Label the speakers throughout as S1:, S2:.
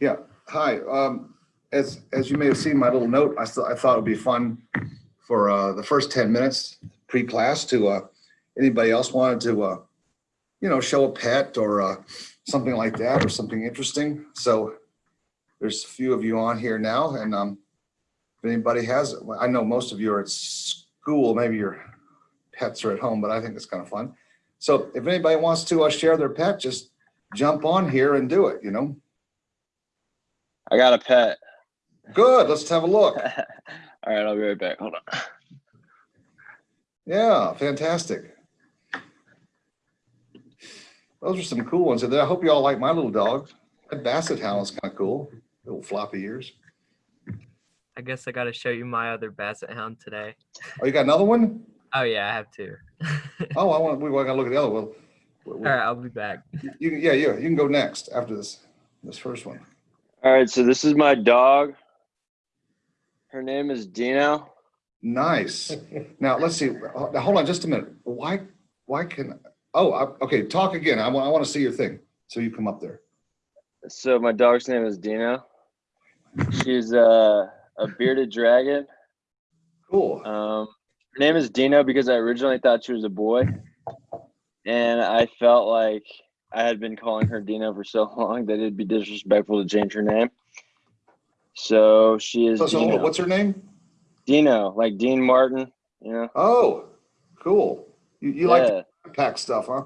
S1: Yeah, hi. Um, as, as you may have seen my little note, I thought, I thought it'd be fun for, uh, the first ten minutes pre-class to, uh, anybody else wanted to, uh, you know, show a pet or, uh, something like that or something interesting. So there's a few of you on here now and, um, if anybody has, I know most of you are at school, maybe your pets are at home, but I think it's kind of fun. So if anybody wants to, uh, share their pet, just jump on here and do it, you know?
S2: I got a pet.
S1: Good, let's have a look.
S2: All right, I'll be right back. Hold on.
S1: Yeah, fantastic. Those are some cool ones. And I hope you all like my little dog. That basset hound is kind of cool. Little floppy ears.
S3: I guess I got to show you my other basset hound today.
S1: Oh, you got another one?
S3: Oh yeah, I have two.
S1: Oh, I want, we want to look at the other one.
S3: All right, I'll be back.
S1: You, can- yeah, yeah, you can go next after this, this first one.
S2: All right, so this is my dog. Her name is Dino.
S1: Nice. Now, let's see. Now, hold on just a minute. Why, why can, oh, I- okay, talk again. I want, I want to see your thing. So you come up there.
S2: So my dog's name is Dino. She's uh, a bearded dragon.
S1: Cool.
S2: Um, her name is Dino because I originally thought she was a boy, and I felt like I had been calling her Dino for so long that it'd be disrespectful to change her name. So she is
S1: So, so hold on,
S2: Dino.
S1: what's her name?
S2: Dino, like Dean Martin. You know?
S1: Oh, cool. You, you like
S2: yeah.
S1: the pack stuff, huh?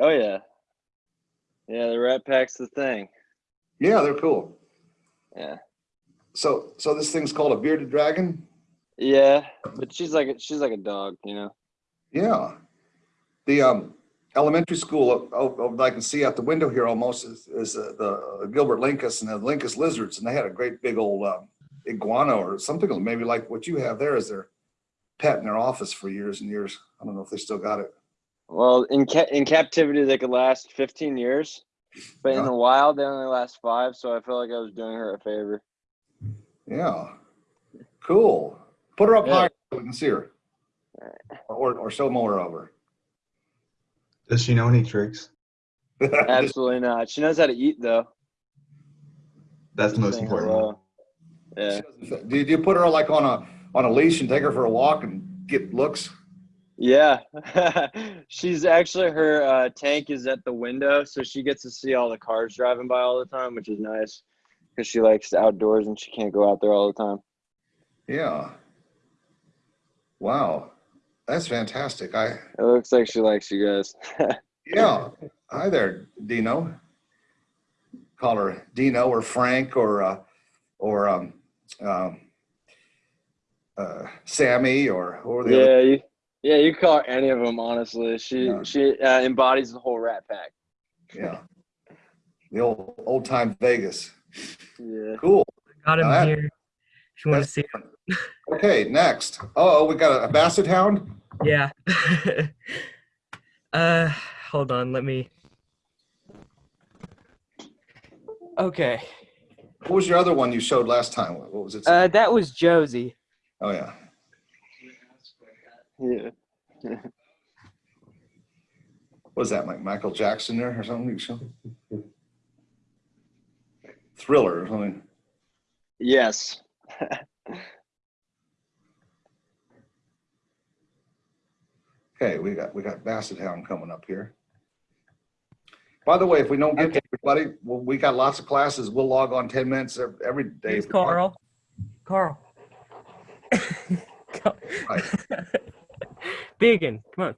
S2: Oh yeah. Yeah, the Rat Pack's the thing.
S1: Yeah, they're cool.
S2: Yeah.
S1: So, so this thing's called a bearded dragon?
S2: Yeah, but she's like a, she's like a dog, you know.
S1: Yeah. The um, elementary school, oh, I can see out the window here almost is, is uh, the Gilbert Linkous and the Linkous lizards. And they had a great big old um, iguana or something maybe like what you have there as their pet in their office for years and years. I don't know if they still got it.
S2: Well, in ca- in captivity they could last 15 years, but in the wild they only last 5, so I felt like I was doing her a favor.
S1: Yeah. Cool. Put her up
S2: Yeah.
S1: high so we can see her. Or, or show more of her.
S4: Does she know any tricks?
S2: Absolutely not. She knows how to eat though.
S4: That's the most important.
S2: hello. Yeah.
S1: Did you put her like on a, on a leash and take her for a walk and get looks?
S2: Yeah. She's actually her uh, tank is at the window, so she gets to see all the cars driving by all the time, which is nice because she likes the outdoors and she can't go out there all the time.
S1: Yeah. Wow. That's fantastic. I,
S2: It looks like she likes you guys.
S1: yeah. Hi there, Dino. Call her Dino or Frank or, uh, or, um, um, uh, Sammy or, or the other.
S2: yeah, you, yeah, you can call her any of them. Honestly, she
S1: Yeah.
S2: she uh, embodies the whole Rat Pack.
S1: Yeah. The old, old time Vegas.
S2: Yeah.
S1: Cool.
S3: Got him
S1: All right.
S3: here. If you want to see,
S1: Okay, next. Oh, we got a basset hound.
S3: yeah. uh, hold on. Let me. Okay.
S1: What was your other one you showed last time? What was it?
S3: Uh, that was Josie.
S1: Oh, yeah.
S2: Yeah.
S1: What was that, like Michael Jackson there or something? You showed? Thriller or something.
S2: Yes.
S1: Okay, we got, we got Basset Hound coming up here. By the way, if we don't get to everybody, well, we got lots of classes. We'll log on ten minutes every day.
S3: Here's Carl. Carl. Carl.
S1: Right.
S3: Biggin, come on.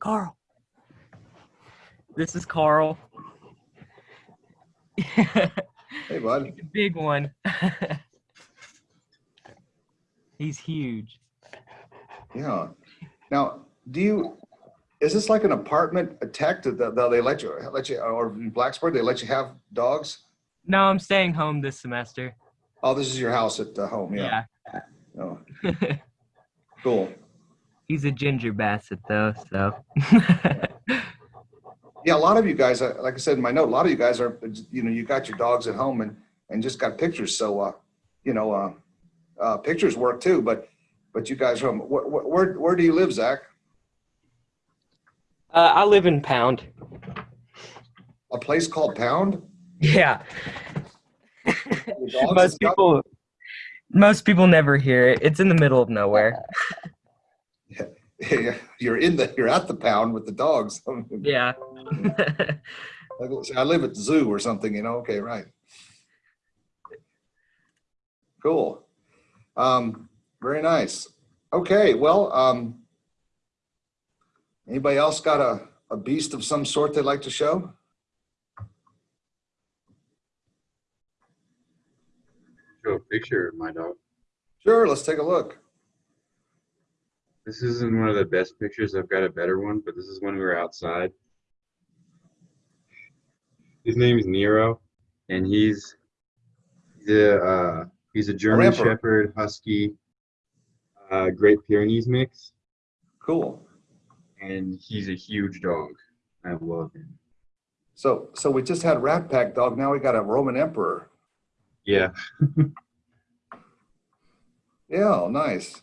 S3: Carl. This is Carl.
S1: Hey, bud.
S3: Big one. He's huge.
S1: Yeah. Now, do you, is this like an apartment, a tech that, that they let you, let you, or in Blacksburg, they let you have dogs?
S3: No, I'm staying home this semester.
S1: Oh, this is your house at uh, home, yeah. Oh, cool.
S3: He's a ginger basset though, so.
S1: Yeah, a lot of you guys, uh, like I said in my note, a lot of you guys are, you know, you got your dogs at home and, and just got pictures. So, uh, you know, uh, uh, pictures work too, but, but you guys from home. Where, where, where do you live, Zach?
S3: uh, I live in Pound.
S1: A place called Pound?
S3: Yeah.
S1: Your dogs
S3: most
S1: stuff?
S3: people most people never hear it. It's in the middle of nowhere.
S1: You're in the, you're at the pound with the dogs.
S3: Yeah.
S1: Like, I live at the zoo or something, you know? Okay, right. Cool. Um, very nice. Okay, well, um, anybody else got a, a beast of some sort they'd like to show?
S5: show a picture of my dog.
S1: Sure, let's take a look.
S5: This isn't one of the best pictures. I've got a better one, but this is when we were outside. His name is Nero, and he's the uh, he's a German
S1: Ramper.
S5: Shepherd Husky, uh, Great Pyrenees mix,
S1: Cool.
S5: and he's a huge dog. I love him.
S1: So, so we just had Rat Pack dog. Now we got a Roman Emperor.
S5: Yeah,
S1: Yeah, nice.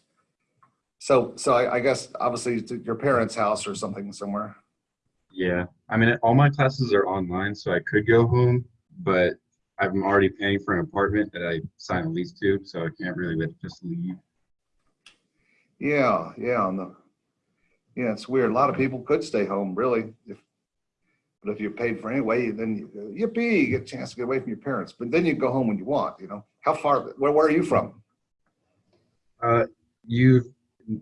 S1: So, so I, I guess obviously your parents' house or something somewhere.
S5: yeah. I mean, all my classes are online, so I could go home, but I'm already paying for an apartment that I signed a lease to, so I can't really just leave.
S1: Yeah, yeah, on the, yeah, it's weird. A lot of people could stay home, really, if, but if you're paid for anyway, then you, yippee, you get a chance to get away from your parents. But then you go home when you want, you know? How far, where, where are you from?
S5: Uh, you've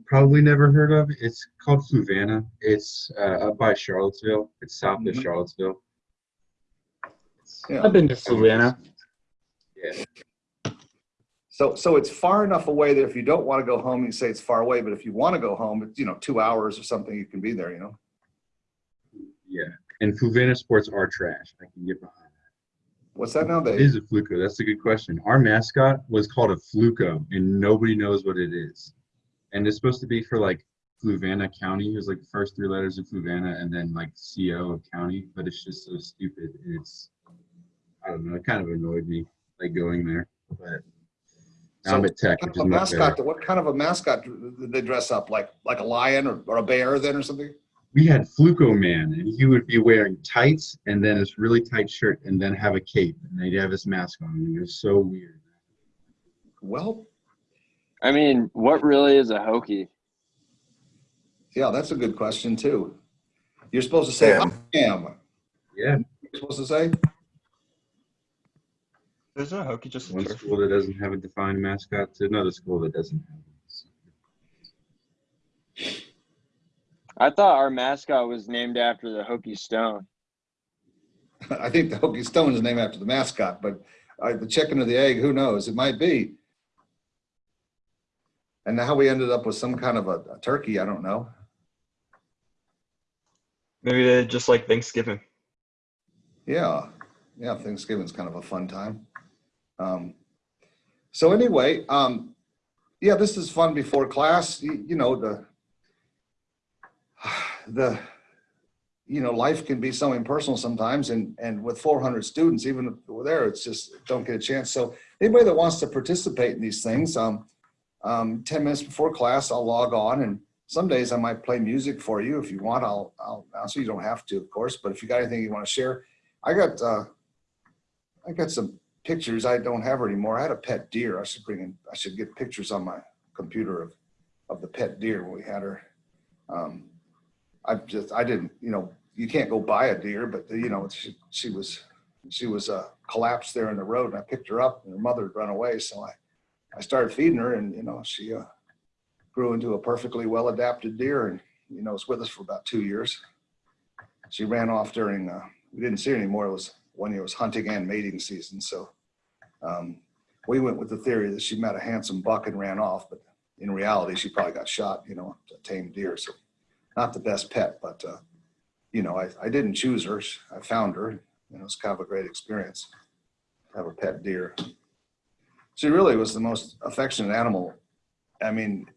S5: probably never heard of. It's called Fluvanna. It's uh, up by Charlottesville. It's south of
S1: Mhm.
S5: Charlottesville. It's-
S1: Yeah.
S6: I've been to Fluvanna.
S5: Yeah.
S1: So, so it's far enough away that if you don't want to go home, you say it's far away, but if you want to go home, it's, you know, two hours or something, you can be there, you know?
S5: Yeah. And Fluvanna sports are trash. I can get behind that.
S1: What's that
S5: that. It
S1: nowadays?
S5: is a fluco. That's a good question. Our mascot was called a fluco, and nobody knows what it is. And it's supposed to be for like Fluvanna County. It was like the first three letters of Fluvanna, and then like CO of county. But it's just so stupid. It's I don't know. It kind of annoyed me like going there, but. Now I'm at Tech,
S1: Kind
S5: which
S1: of
S5: is
S1: a
S5: much
S1: mascot, what kind of a mascot did they dress up? Like, like a lion or, or a bear then or something?
S5: we had Fluco Man, and he would be wearing tights and then this really tight shirt, and then have a cape, and they'd have his mask on, and it was so weird.
S1: Well,
S2: I mean, what really is a Hokie?
S1: yeah, that's a good question too. You're supposed to say, I am.
S5: Yeah,
S1: You're supposed to say?
S6: There's no Hokie, just a
S5: one
S6: turf.
S5: school that doesn't have a defined mascot to another school that doesn't have it.
S2: I thought our mascot was named after the Hokie Stone.
S1: I think the Hokie Stone is named after the mascot, but uh, the chicken or the egg, who knows? It might be. And how we ended up with some kind of a, a turkey, I don't know.
S6: Maybe they just like Thanksgiving.
S1: Yeah, yeah, Thanksgiving's kind of a fun time. Um, so anyway, um, yeah, this is fun before class. You, you know the the you know life can be so impersonal sometimes, and and with 400 students, even if we're there, it's just don't get a chance. So anybody that wants to participate in these things, um, um, 10 minutes before class, I'll log on and some days I might play music for you if you want. I'll, I'll answer. You don't have to, of course, but if you got anything you want to share, I got, uh, I got some pictures. I don't have her anymore. I had a pet deer. I should bring in, I should get pictures on my computer of, of the pet deer when we had her. Um, I just, I didn't, you know, you can't go buy a deer, but you know, she, she was, she was, uh, collapsed there in the road and I picked her up and her mother had run away. So I, I started feeding her and, you know, she, uh, grew into a perfectly well adapted deer and, you know, was with us for about two years. She ran off during, uh, we didn't see her anymore. It was when it was hunting and mating season. So um, we went with the theory that she met a handsome buck and ran off, but in reality, she probably got shot, you know, a tame deer. So not the best pet, but, uh, you know, I, I didn't choose her. I found her. You know, it was kind of a great experience to have a pet deer. She really was the most affectionate animal. I mean,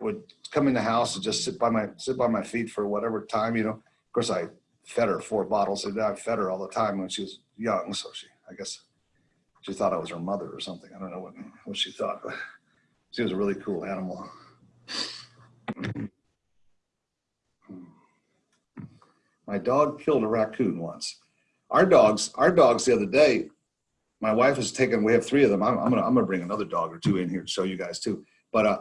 S1: would come in the house and just sit by my sit by my feet for whatever time, you know. Of course, I fed her four bottles a day. I fed her all the time when she was young, so she, I guess, she thought I was her mother or something. I don't know what what she thought, but she was a really cool animal. My dog killed a raccoon once. our dogs, our dogs the other day, my wife has taken, we have three of them. I'm, I'm gonna, I'm gonna bring another dog or two in here to show you guys too. But, uh,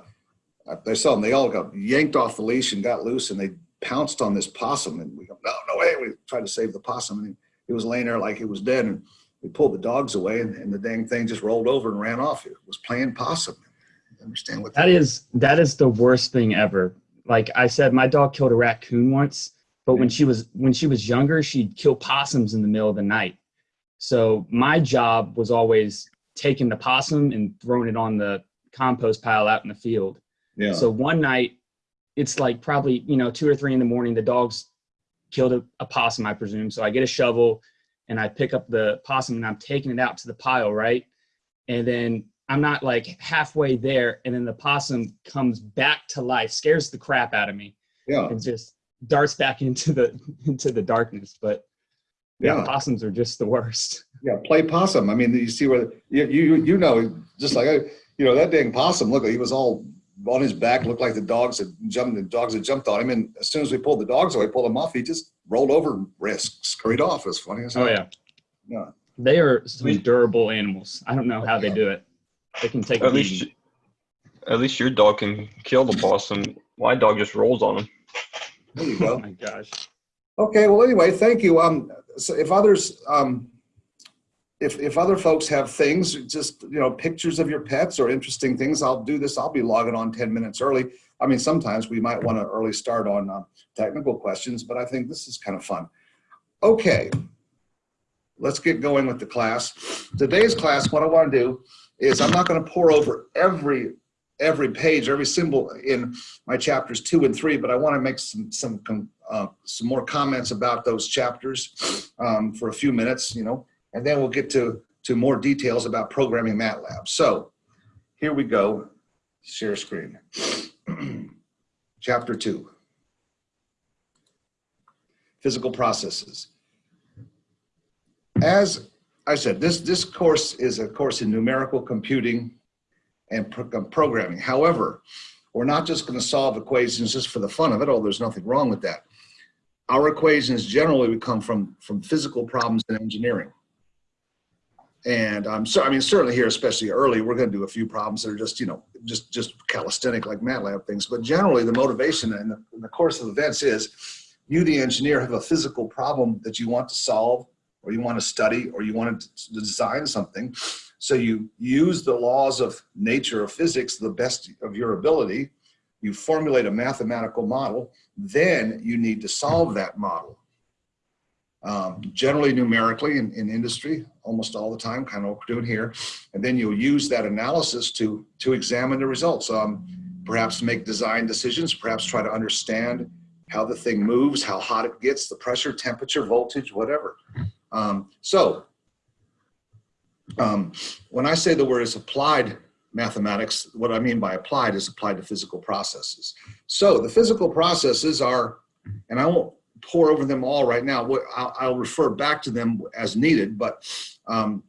S1: I saw them, they all got yanked off the leash and got loose and they pounced on this possum and we go, no, no way. We tried to save the possum and he was laying there like he was dead and we pulled the dogs away and, and the dang thing just rolled over and ran off. It was playing possum. Understand what
S7: That is that is the worst thing ever. Like I said, my dog killed a raccoon once, but when she was when she was younger, she'd kill possums in the middle of the night. So my job was always taking the possum and throwing it on the compost pile out in the field.
S1: Yeah.
S7: So one night, it's like probably you know two or three in the morning. The dogs killed a, a possum, I presume. So I get a shovel and I pick up the possum and I'm taking it out to the pile, right? And then I'm not like halfway there, and then the possum comes back to life, scares the crap out of me,
S1: yeah.
S7: and just darts back into the into the darkness. But yeah,
S1: Yeah.
S7: possums are just the worst.
S1: Yeah, play possum. I mean, you see where you you you know, just like I, you know, that dang possum. Look, he was all on his back, looked like the dogs had jumped. The dogs had jumped on him, and as soon as we pulled the dogs away, pulled him off, he just rolled over and risk scurried off. It was funny as hell.
S7: Oh yeah,
S1: Yeah.
S7: they are some
S6: We-
S7: durable animals. I don't know how they do it. They can take a
S6: At least,
S7: beating.
S6: at least your dog can kill the possum. My dog just rolls on him.
S1: There you go.
S7: Oh my gosh.
S1: Okay. Well, anyway, thank you. Um, so if others, um, if if other folks have things, just you know, pictures of your pets or interesting things, I'll do this. I'll be logging on ten minutes early. I mean, sometimes we might want to early start on uh, technical questions, but I think this is kind of fun. Okay, let's get going with the class. Today's class, what I want to do is I'm not going to pour over every every page, every symbol in my chapters two and three, but I want to make some some uh, some more comments about those chapters um, for a few minutes, you know, and then we'll get to to more details about programming MATLAB. So here we go. Share screen. Chapter two. Physical processes. As I said, this this course is a course in numerical computing and pro- um, programming. However, we're not just going to solve equations just for the fun of it, although there's nothing wrong with that. Our equations generally would come from, from physical problems in engineering. And I'm so, I mean, certainly here, especially early, we're going to do a few problems that are just, you know, just, just calisthenic like MATLAB things. But generally the motivation in the, in the course of events is you, the engineer, have a physical problem that you want to solve or you want to study or you want to design something. So you use the laws of nature of physics, the best of your ability. You formulate a mathematical model. Then you need to solve that model. Um, generally numerically in, in industry, almost all the time, kind of what we're doing here. And then you'll use that analysis to, to examine the results. Um, perhaps make design decisions, perhaps try to understand how the thing moves, how hot it gets, the pressure, temperature, voltage, whatever. Um, so um, when I say the word is applied mathematics, what I mean by applied is applied to physical processes. So the physical processes are, and I won't pour over them all right now. I'll refer back to them as needed, but um,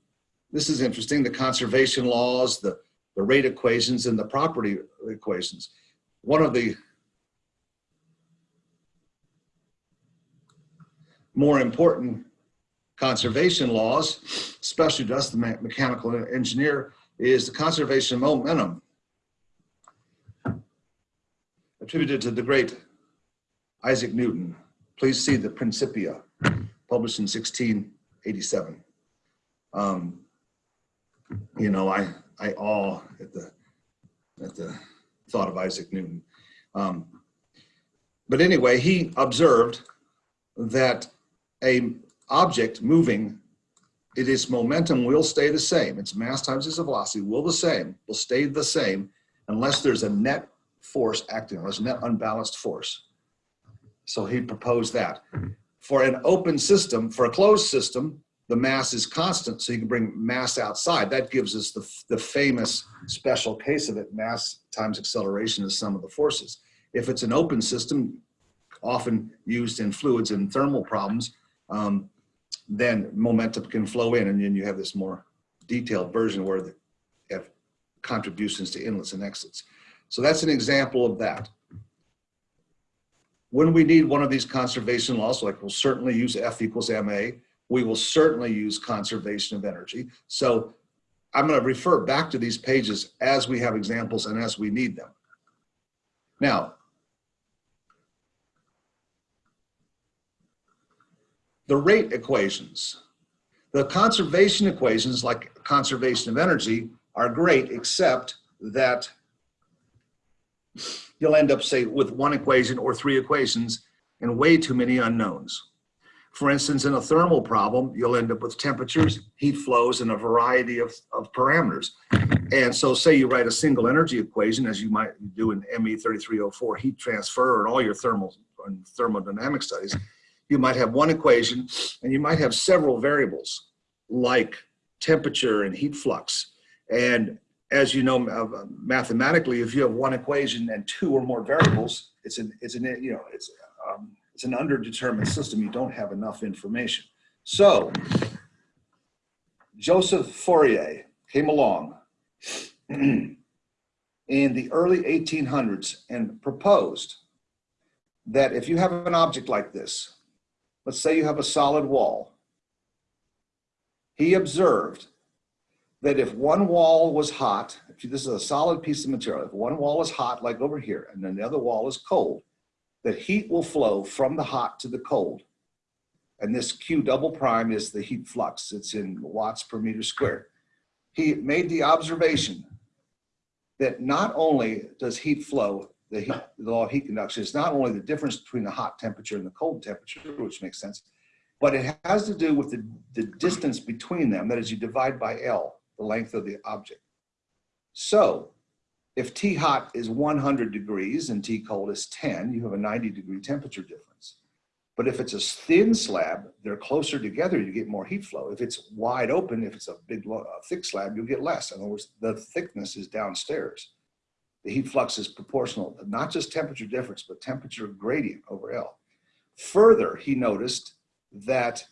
S1: this is interesting. The conservation laws, the, the rate equations, and the property equations. One of the more important conservation laws, especially to us, the mechanical engineer, is the conservation of momentum attributed to the great Isaac Newton. Please see the Principia, published in 1687. Um, you know, I, I awe at the, at the thought of Isaac Newton. Um, but anyway, he observed that a object moving, it its momentum will stay the same. Its mass times its velocity will the same, will stay the same unless there's a net force acting, unless net unbalanced force. So he proposed that. For an open system, for a closed system, the mass is constant, so you can bring mass outside. That gives us the, the famous special case of it, mass times acceleration is sum of the forces. If it's an open system, often used in fluids and thermal problems, um, then momentum can flow in and then you have this more detailed version where the have contributions to inlets and exits. So that's an example of that. When we need one of these conservation laws, like we'll certainly use F equals MA, we will certainly use conservation of energy. So I'm going to refer back to these pages as we have examples and as we need them. Now, the rate equations. The conservation equations, like conservation of energy, are great, except that you'll end up, say, with one equation or three equations and way too many unknowns. For instance, in a thermal problem, you'll end up with temperatures, heat flows, and a variety of, of parameters. And so say you write a single energy equation, as you might do in ME 3304 heat transfer or all your thermal and thermodynamic studies, you might have one equation and you might have several variables like temperature and heat flux. And as you know, uh, mathematically, if you have one equation and two or more variables, it's an, it's an, you know, it's, um, it's an underdetermined system. You don't have enough information. So Joseph Fourier came along in the early 1800s and proposed that if you have an object like this, let's say you have a solid wall, he observed that if one wall was hot, if this is a solid piece of material, if one wall is hot, like over here, and then the other wall is cold, that heat will flow from the hot to the cold. And this Q double prime is the heat flux. It's in watts per meter squared. He made the observation that not only does heat flow, the, heat, the law of heat conduction is not only the difference between the hot temperature and the cold temperature, which makes sense, but it has to do with the, the distance between them. That is, you divide by L, the length of the object. So if T hot is 100 degrees and T cold is 10, you have a 90 degree temperature difference. But if it's a thin slab, they're closer together, you get more heat flow. If it's wide open, if it's a big, thick slab, you'll get less. In other words, the thickness is downstairs. The heat flux is proportional, not just temperature difference, but temperature gradient over L. Further, he noticed that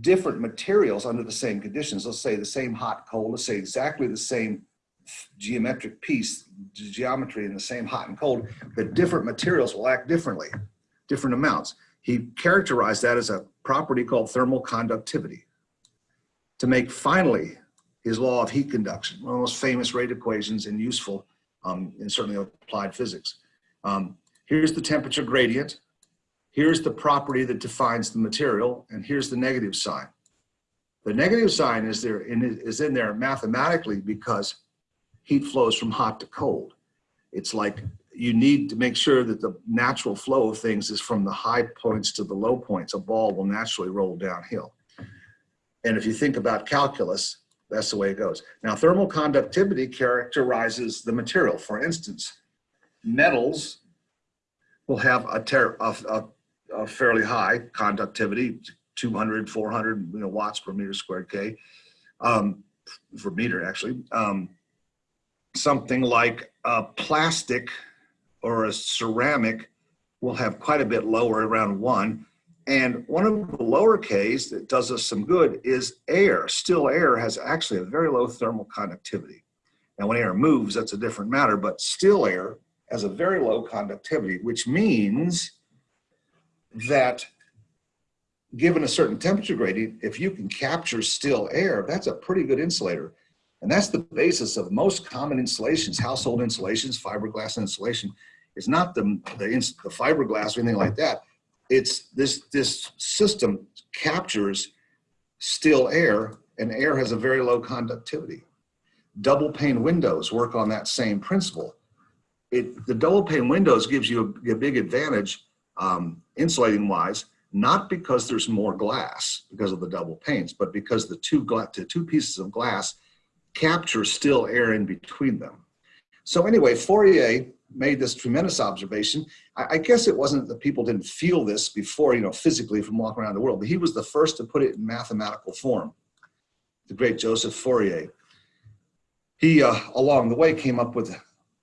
S1: different materials under the same conditions, let's say the same hot, cold, let's say exactly the same geometric piece, geometry in the same hot and cold, the different materials will act differently, different amounts. He characterized that as a property called thermal conductivity to make finally his law of heat conduction, one of the most famous rate equations and useful um, in certainly applied physics. Um, here's the temperature gradient. Here's the property that defines the material, and here's the negative sign. The negative sign is there in, is in there mathematically because heat flows from hot to cold. It's like you need to make sure that the natural flow of things is from the high points to the low points. A ball will naturally roll downhill. And if you think about calculus, that's the way it goes. Now, thermal conductivity characterizes the material. For instance, metals will have a, a, a, a fairly high conductivity, 200, 400 you know, watts per meter squared K, um, for meter actually. Um, something like a plastic or a ceramic will have quite a bit lower, around one. And one of the lower Ks that does us some good is air. Still air has actually a very low thermal conductivity. Now when air moves, that's a different matter, but still air has a very low conductivity, which means that given a certain temperature gradient, if you can capture still air, that's a pretty good insulator. And that's the basis of most common insulations, household insulations, fiberglass insulation. It's not the, the, the fiberglass or anything like that. It's this, this system captures still air and air has a very low conductivity. Double pane windows work on that same principle. It, the double pane windows gives you a, a big advantage um, insulating wise, not because there's more glass because of the double panes, but because the two, the two pieces of glass capture still air in between them. So anyway, Fourier made this tremendous observation. I, I, guess it wasn't that people didn't feel this before, you know, physically from walking around the world, but he was the first to put it in mathematical form, the great Joseph Fourier. He, uh, along the way, came up with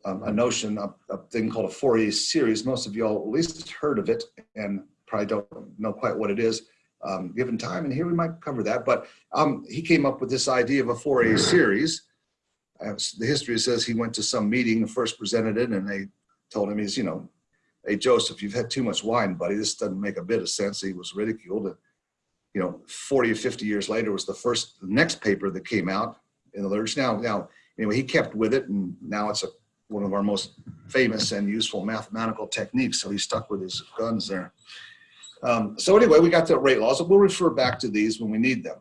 S1: um, a notion, a, a thing called a Fourier series. Most of y'all at least heard of it and probably don't know quite what it is um, given time, and here we might cover that. But um, he came up with this idea of a Fourier series. Uh, the history says he went to some meeting and first presented it, and they told him he's, you know, hey Joseph, you've had too much wine, buddy. This doesn't make a bit of sense. He was ridiculed. And you know, 40 or 50 years later was the first, the next paper that came out in the literature. Now, now, anyway, he kept with it and now it's a, one of our most famous and useful mathematical techniques. So he stuck with his guns there. Um, so anyway, we got the rate laws. We'll refer back to these when we need them.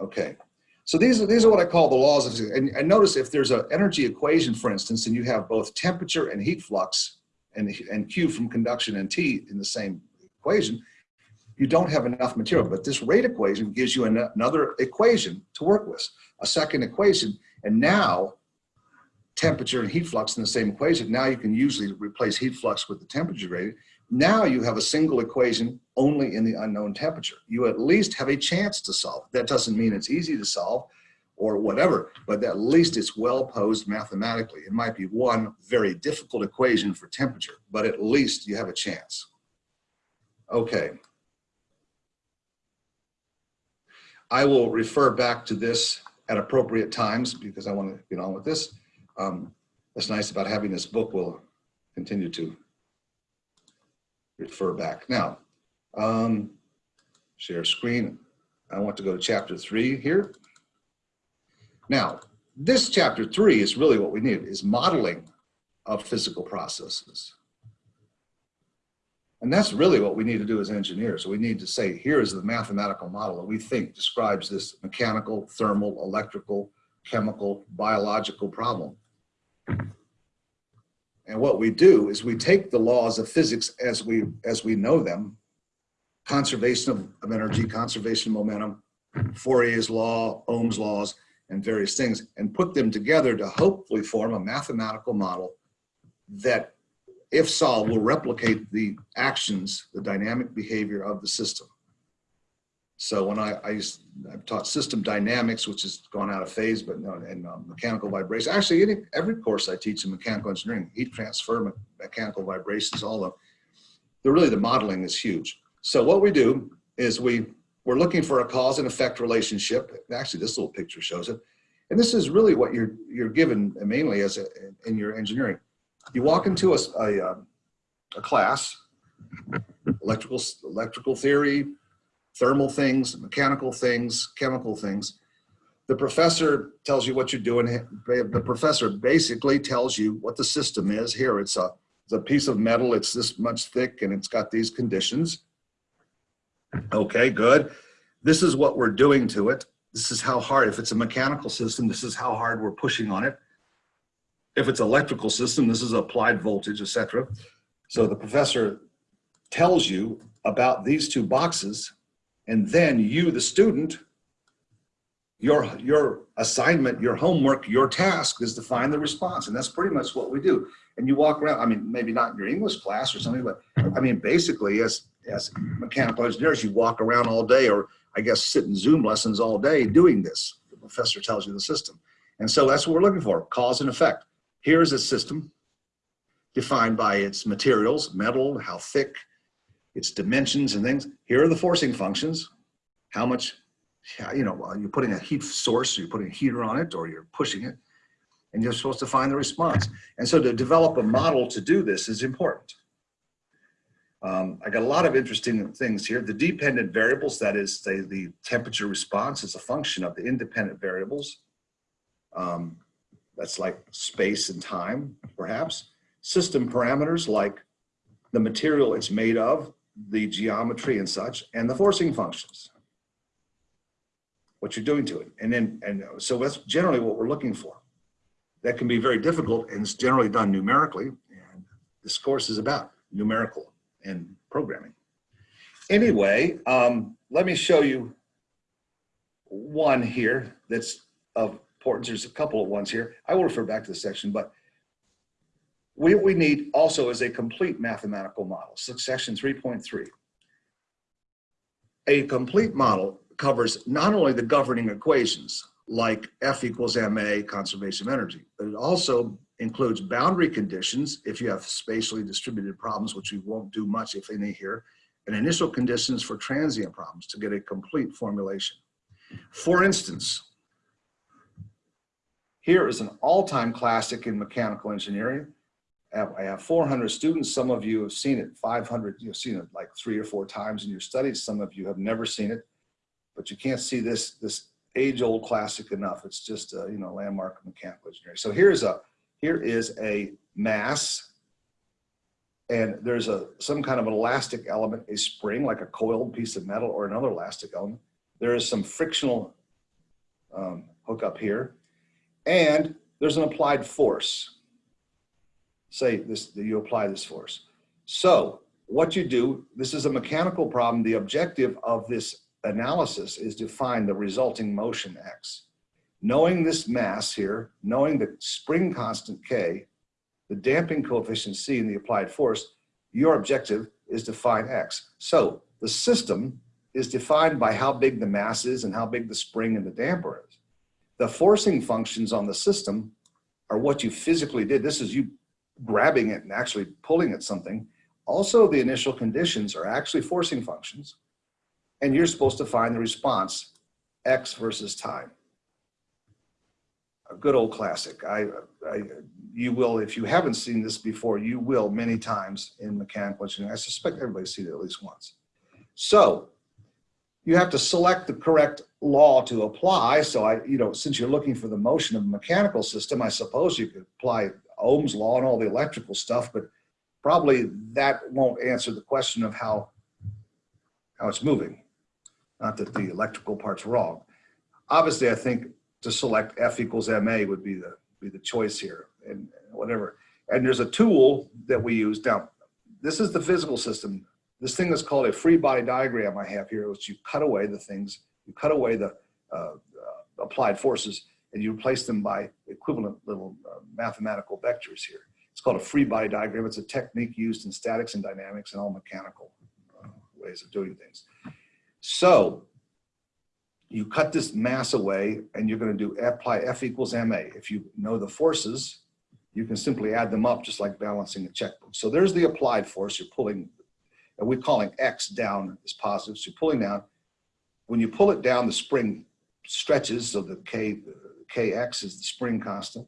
S1: Okay. So these are, these are what I call the laws of, and, and notice if there's an energy equation, for instance, and you have both temperature and heat flux and, and Q from conduction and T in the same equation, you don't have enough material. But this rate equation gives you an, another equation to work with, a second equation. And now temperature and heat flux in the same equation. Now you can usually replace heat flux with the temperature gradient. Now you have a single equation only in the unknown temperature. You at least have a chance to solve. That doesn't mean it's easy to solve or whatever, but at least it's well posed mathematically. It might be one very difficult equation for temperature, but at least you have a chance. Okay. I will refer back to this at appropriate times because I want to get on with this. Um, that's nice about having this book. We'll continue to refer back. Now, um, share screen. I want to go to chapter three here. Now, this chapter three is really what we need is modeling of physical processes. And that's really what we need to do as engineers. We need to say, here is the mathematical model that we think describes this mechanical, thermal, electrical, chemical, biological problem. And what we do is we take the laws of physics as we, as we know them, conservation of, of energy, conservation of momentum, Fourier's law, Ohm's laws, and various things, and put them together to hopefully form a mathematical model that, if solved, will replicate the actions, the dynamic behavior of the system. So when I, I used, I've taught system dynamics, which has gone out of phase, but no, and um, mechanical vibration. Actually, any, every course I teach in mechanical engineering, heat transfer, me mechanical vibrations, all of they're really the modeling is huge. So what we do is we, we're looking for a cause and effect relationship. Actually, this little picture shows it. And this is really what you're, you're given mainly as a, in your engineering. You walk into a, a, um, a class, electrical, electrical theory, thermal things, mechanical things, chemical things. The professor tells you what you're doing. The professor basically tells you what the system is. Here, it's a, it's a piece of metal. It's this much thick and it's got these conditions. Okay, good. This is what we're doing to it. This is how hard, if it's a mechanical system, this is how hard we're pushing on it. If it's electrical system, this is applied voltage, etc. So the professor tells you about these two boxes and then you, the student, your, your assignment, your homework, your task is to find the response. And that's pretty much what we do. And you walk around, I mean, maybe not in your English class or something, but I mean, basically as, as mechanical engineers, you walk around all day or I guess sit in Zoom lessons all day doing this. The professor tells you the system. And so that's what we're looking for, cause and effect. Here is a system defined by its materials, metal, how thick, its dimensions and things. Here are the forcing functions. How much, you know, you're putting a heat source, you're putting a heater on it, or you're pushing it, and you're supposed to find the response. And so to develop a model to do this is important. Um, I got a lot of interesting things here. The dependent variables, that is say the temperature response is a function of the independent variables. Um, that's like space and time, perhaps. System parameters like the material it's made of, the geometry and such, and the forcing functions. What you're doing to it. And then, and so that's generally what we're looking for. That can be very difficult and it's generally done numerically. And this course is about numerical and programming. Anyway, um, let me show you one here that's of importance. There's a couple of ones here. I will refer back to the section, but what we need also is a complete mathematical model, section 3.3. A complete model covers not only the governing equations like F equals ma, conservation of energy, but it also includes boundary conditions if you have spatially distributed problems, which we won't do much if any here, and initial conditions for transient problems to get a complete formulation. For instance, here is an all-time classic in mechanical engineering, have, I have 400 students. Some of you have seen it 500, you've seen it like three or four times in your studies. Some of you have never seen it. but you can't see this, this age-old classic enough. It's just a, you know, landmark of mechanical engineering. So here's a, here is a mass and there's a, some kind of an elastic element, a spring, like a coiled piece of metal or another elastic element. There is some frictional um, hookup here and there's an applied force. Say this, you apply this force. So what you do, this is a mechanical problem. The objective of this analysis is to find the resulting motion X. Knowing this mass here, knowing the spring constant K, the damping coefficient C and the applied force, your objective is to find X. So the system is defined by how big the mass is and how big the spring and the damper is. The forcing functions on the system are what you physically did. This is you grabbing it and actually pulling at something. Also, the initial conditions are actually forcing functions. And you're supposed to find the response, X versus time. A good old classic. I, I, you will, if you haven't seen this before, you will many times in mechanical engineering. I suspect everybody's seen it at least once. So you have to select the correct law to apply. So I, you know, since you're looking for the motion of a mechanical system, I suppose you could apply Ohm's law and all the electrical stuff, but probably that won't answer the question of how, how it's moving. Not that the electrical part's wrong. Obviously, I think to select F equals MA would be the, be the choice here and whatever. And there's a tool that we use. Now, this is the physical system. This thing is called a free body diagram I have here, which you cut away the things, you cut away the uh, uh, applied forces and you replace them by equivalent little uh, mathematical vectors here. It's called a free body diagram. It's a technique used in statics and dynamics and all mechanical uh, ways of doing things. So you cut this mass away and you're going to do apply F equals MA. If you know the forces, you can simply add them up just like balancing a checkbook. So there's the applied force you're pulling, and we're calling X down is positive. So you're pulling down. When you pull it down, the spring stretches, so the K, Kx is the spring constant.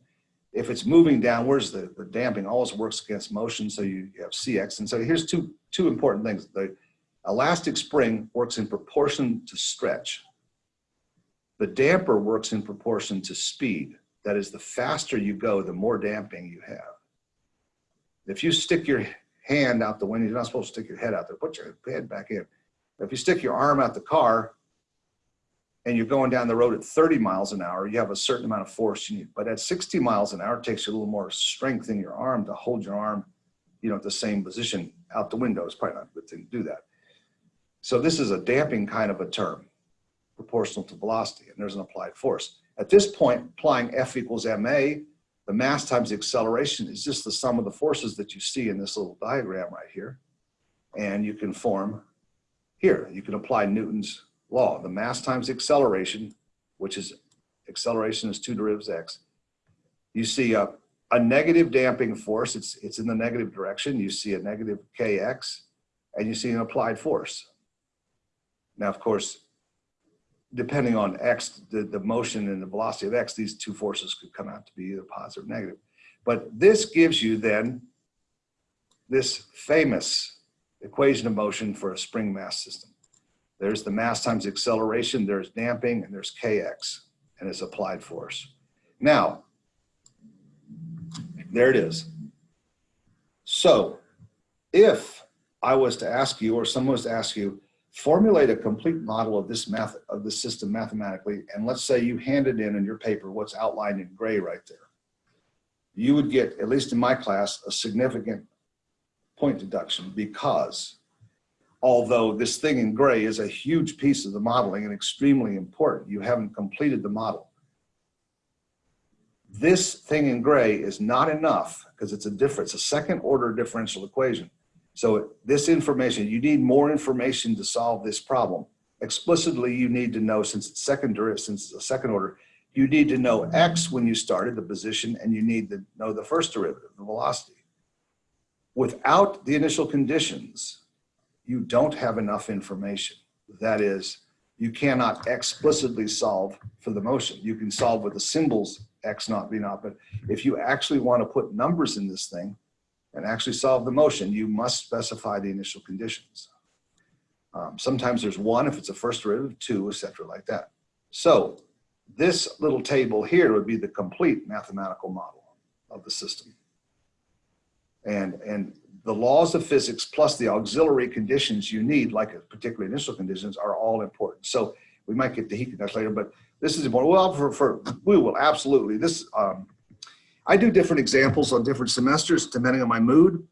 S1: If it's moving downwards, the, the damping always works against motion, so you, have Cx. And so here's two, two important things. The elastic spring works in proportion to stretch. The damper works in proportion to speed. That is, the faster you go, the more damping you have. If you stick your hand out the window, you're not supposed to stick your head out there, put your head back in. If you stick your arm out the car and you're going down the road at 30 miles an hour, you have a certain amount of force you need. But at 60 miles an hour, it takes you a little more strength in your arm to hold your arm, you know, at the same position out the window. It's probably not a good thing to do that. So this is a damping kind of a term, proportional to velocity, and there's an applied force. At this point, applying F equals ma, the mass times the acceleration is just the sum of the forces that you see in this little diagram right here. And you can form here, you can apply Newton's law, the mass times acceleration, which is acceleration is two derivatives x. You see a, a negative damping force, it's, it's in the negative direction. You see a negative kx, and you see an applied force. Now, of course, depending on x, the, the motion and the velocity of x, these two forces could come out to be either positive or negative. But this gives you then this famous equation of motion for a spring mass system. There's the mass times acceleration, there's damping, and there's kx, and it's applied force. Now, there it is. So if I was to ask you, or someone was to ask you, formulate a complete model of this math of the system mathematically, and let's say you handed in in your paper what's outlined in gray right there. You would get, at least in my class, a significant point deduction because although this thing in gray is a huge piece of the modeling and extremely important, you haven't completed the model. This thing in gray is not enough because it's a difference, a second order differential equation. So this information, you need more information to solve this problem. Explicitly, you need to know, since it's second since it's a second order, you need to know X when you started the position and you need to know the first derivative, the velocity. Without the initial conditions, you don't have enough information. That is, you cannot explicitly solve for the motion. You can solve with the symbols X naught, V naught, but if you actually want to put numbers in this thing and actually solve the motion, you must specify the initial conditions. Um, sometimes there's one if it's a first derivative, two, et cetera, like that. So this little table here would be the complete mathematical model of the system. And, and the laws of physics plus the auxiliary conditions you need, like a particular initial conditions, are all important. So we might get to heat conductors later, but this is important. Well, for, for we will absolutely this. Um, I do different examples on different semesters depending on my mood.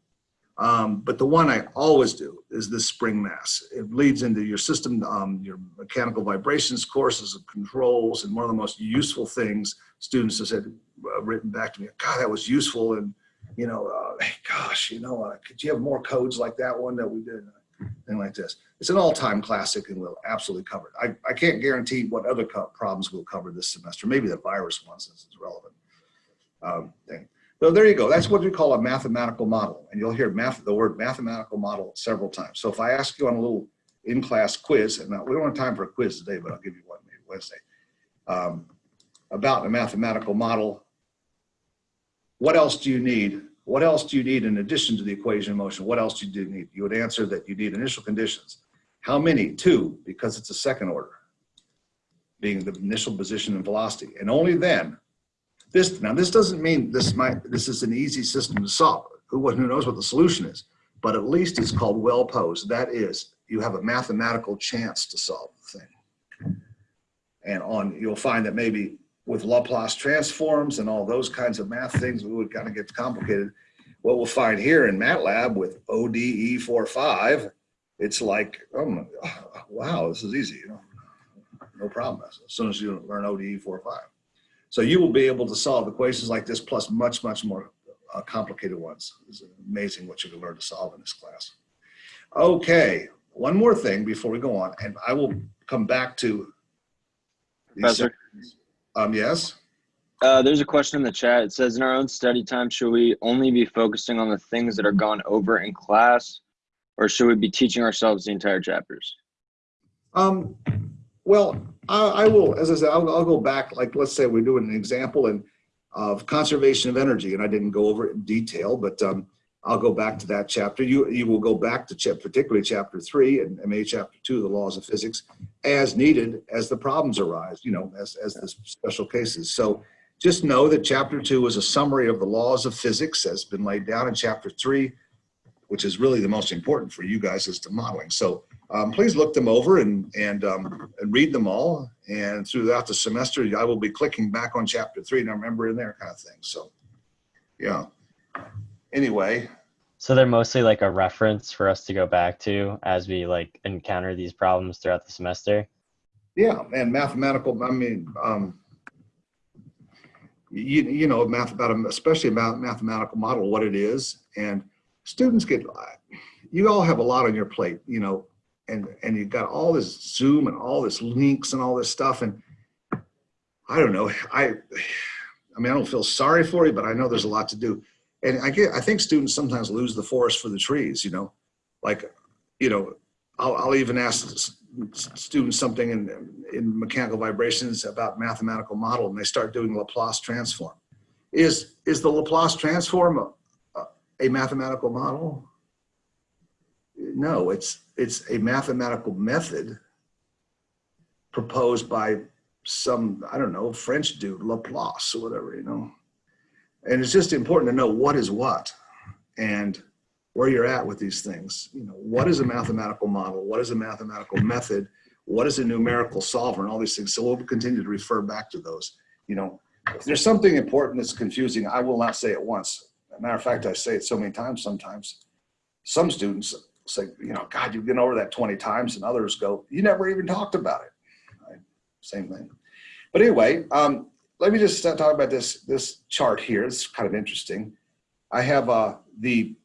S1: Um, but the one I always do is this spring mass. It leads into your system, um, your mechanical vibrations courses of controls, and one of the most useful things students have said, uh, written back to me, God, that was useful. And, you know, uh, hey, gosh, you know, uh, could you have more codes like that one that we did? Thing like this. It's an all-time classic and we'll absolutely cover it. I, I can't guarantee what other problems we'll cover this semester. Maybe the virus ones since it's relevant. Um, thing. So there you go. That's what we call a mathematical model. And you'll hear math, the word mathematical model several times. So if I ask you on a little in-class quiz, and we don't have time for a quiz today, but I'll give you one maybe Wednesday, um, about a mathematical model, what else do you need? What else do you need in addition to the equation of motion? What else do you need? You would answer that you need initial conditions. How many? Two, because it's a second order, being the initial position and velocity. And only then this, now this doesn't mean this might, this is an easy system to solve. Who, who knows what the solution is? But at least it's called well posed. That is, you have a mathematical chance to solve the thing. And on, you'll find that maybe with Laplace transforms and all those kinds of math things, we would kind of get complicated. What we'll find here in MATLAB with ODE 45, it's like, oh, wow, this is easy. You know, no problem. As soon as you learn ODE 45. So you will be able to solve equations like this plus much, much more uh, complicated ones. It's amazing what you can learn to solve in this class. Okay, one more thing before we go on, and I will come back to.
S2: Professor?
S1: Um, yes,
S2: Uh, there's a question in the chat. It says, in our own study time, should we only be focusing on the things that are gone over in class, or should we be teaching ourselves the entire chapters?
S1: um, well, I, I will, as I said, I'll, I'll go back, like, let's say we're doing an example in of conservation of energy, and I didn't go over it in detail, but, um, I'll go back to that chapter. You, you will go back to chap, particularly chapter three and MA chapter two, the laws of physics, as needed as the problems arise, you know, as, as the special cases. So just know that chapter two is a summary of the laws of physics as been laid down in chapter three, which is really the most important for you guys is the modeling. So um, please look them over and, and, um, and read them all. And throughout the semester, I will be clicking back on chapter three and I remember in there kind of thing. So, yeah. Anyway,
S8: So they're mostly like a reference for us to go back to as we like encounter these problems throughout the semester.
S1: Yeah, and mathematical, I mean, um, you, you know, math about, especially about mathematical model, what it is. And students get, you all have a lot on your plate, you know, and, and you've got all this Zoom and all this links and all this stuff. And I don't know, I, I mean, I don't feel sorry for you, but I know there's a lot to do. And I get, I think students sometimes lose the forest for the trees, you know, like, you know, I'll, I'll even ask students something in, in mechanical vibrations about mathematical model and they start doing Laplace transform. Is, is the Laplace transform a, a mathematical model? No, it's, it's a mathematical method proposed by some, I don't know, French dude, Laplace or whatever, you know? And it's just important to know what is what and where you're at with these things. You know, what is a mathematical model? What is a mathematical method? What is a numerical solver and all these things. So we'll continue to refer back to those. You know, if there's something important that's confusing, I will not say it once. Matter of fact, I say it so many times sometimes. Some students say, you know, God, you've been over that 20 times, and others go, you never even talked about it. Right? Same thing. But anyway, um, let me just talk about this, this chart here. It's kind of interesting. I have uh, the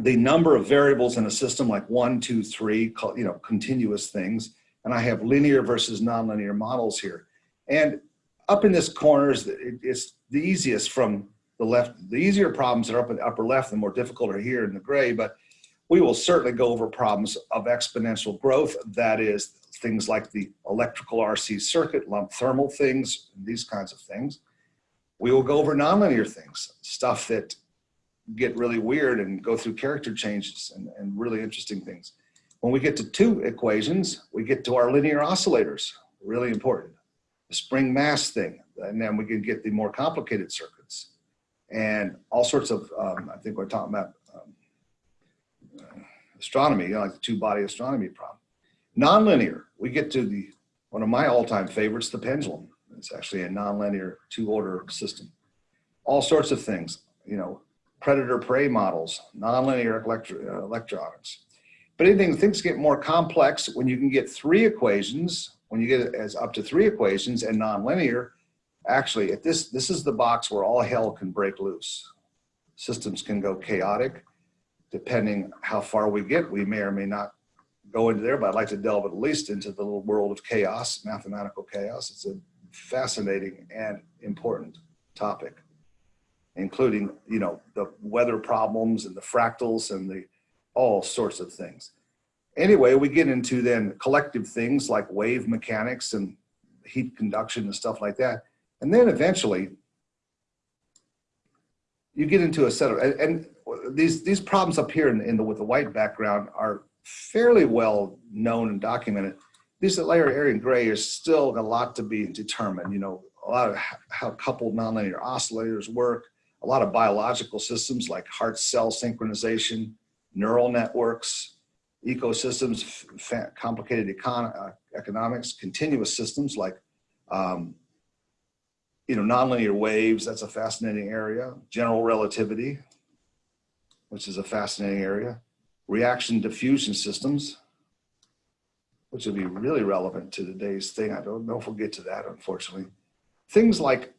S1: the number of variables in a system like one, two, three, you know, continuous things. And I have linear versus nonlinear models here. And up in this corner is the, it's the easiest from the left. The easier problems are up in the upper left, the more difficult are here in the gray. But we will certainly go over problems of exponential growth. That is things like the electrical RC circuit, lump thermal things, these kinds of things. We will go over nonlinear things, stuff that get really weird and go through character changes and, and really interesting things. When we get to two equations, we get to our linear oscillators, really important. The spring mass thing, and then we can get the more complicated circuits. And all sorts of, um, I think we're talking about um, astronomy, you know, like the two-body astronomy problem. Nonlinear, we get to the, one of my all-time favorites, the pendulum. It's actually a nonlinear two-order system. All sorts of things, you know, predator-prey models, nonlinear electro, uh, electronics. But anything, things get more complex when you can get three equations, when you get as up to three equations and nonlinear, actually at this, this is the box where all hell can break loose. Systems can go chaotic depending how far we get. We may or may not go into there, but I'd like to delve at least into the little world of chaos, mathematical chaos. It's a fascinating and important topic, including, you know, the weather problems and the fractals and the all sorts of things. Anyway, we get into then collective things like wave mechanics and heat conduction and stuff like that. And then eventually you get into a set of, and, and these, these problems up here in, in the, with the white background are fairly well known and documented. These at layer area in gray is still a lot to be determined. You know, a lot of how coupled nonlinear oscillators work, a lot of biological systems like heart cell synchronization, neural networks, ecosystems, complicated econ- uh, economics, continuous systems like, um, you know, nonlinear waves. That's a fascinating area. General relativity, which is a fascinating area. Reaction diffusion systems, which will be really relevant to today's thing. I don't know if we'll get to that, unfortunately. Things like,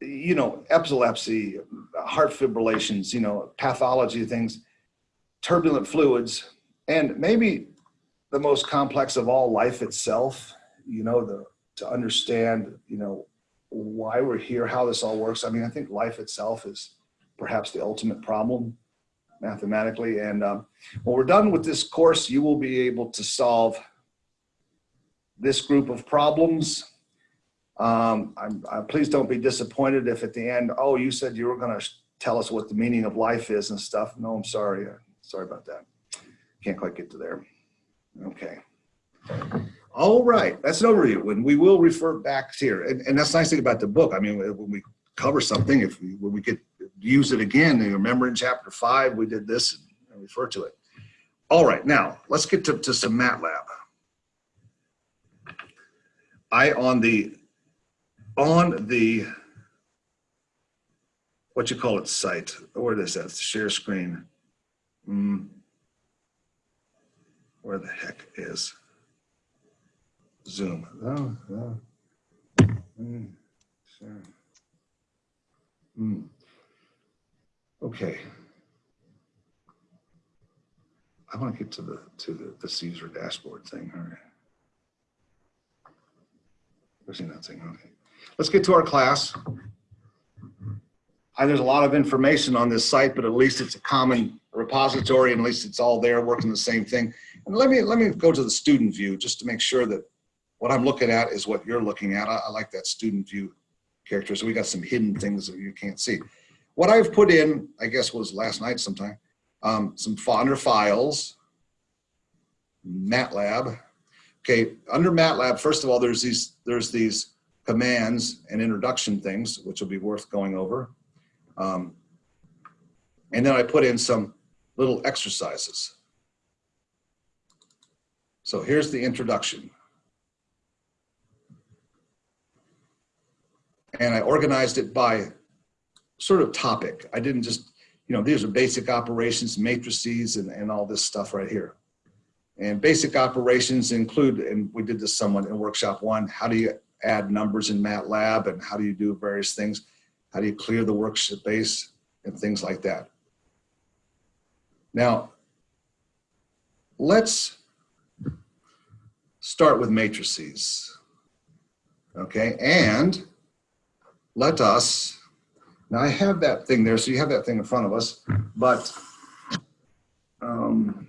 S1: you know, epilepsy, heart fibrillations, you know, pathology things, turbulent fluids, and maybe the most complex of all, life itself, you know, the, to understand, you know, why we're here, how this all works. I mean, I think life itself is perhaps the ultimate problem mathematically. And um, when we're done with this course, you will be able to solve this group of problems. Um, I'm, I, please don't be disappointed if at the end, oh, you said you were going to tell us what the meaning of life is and stuff. No, I'm sorry. Sorry about that. Can't quite get to there. Okay. All right, that's an overview. And we will refer back here. And, and that's the nice thing about the book. I mean, when we cover something, if we, when we get use it again, you remember in chapter five, we did this and refer to it. All right, now let's get to, to some MATLAB. I on the on the what you call it site. Where is that? Share screen. Mm. Where the heck is Zoom? Oh, oh. Mm, sure. Mm. Okay. I want to get to the to the, Caesar dashboard thing. All right. Where's that thing? Okay. Let's get to our class. I, there's a lot of information on this site, but at least it's a common repository and at least it's all there working the same thing. And let me let me go to the student view just to make sure that what I'm looking at is what you're looking at. I, I like that student view character. So we got some hidden things that you can't see. What I've put in, I guess was last night sometime, um, some under files, MATLAB. Okay, under MATLAB, first of all, there's these there's these commands and introduction things, which will be worth going over. Um, and then I put in some little exercises. So here's the introduction. And I organized it by sort of topic. I didn't just, you know, these are basic operations, matrices, and, and all this stuff right here. And basic operations include, and we did this somewhat in workshop one, how do you add numbers in MATLAB and how do you do various things? How do you clear the workspace and things like that? Now, let's start with matrices. Okay, and let us, now I have that thing there, so you have that thing in front of us, but um,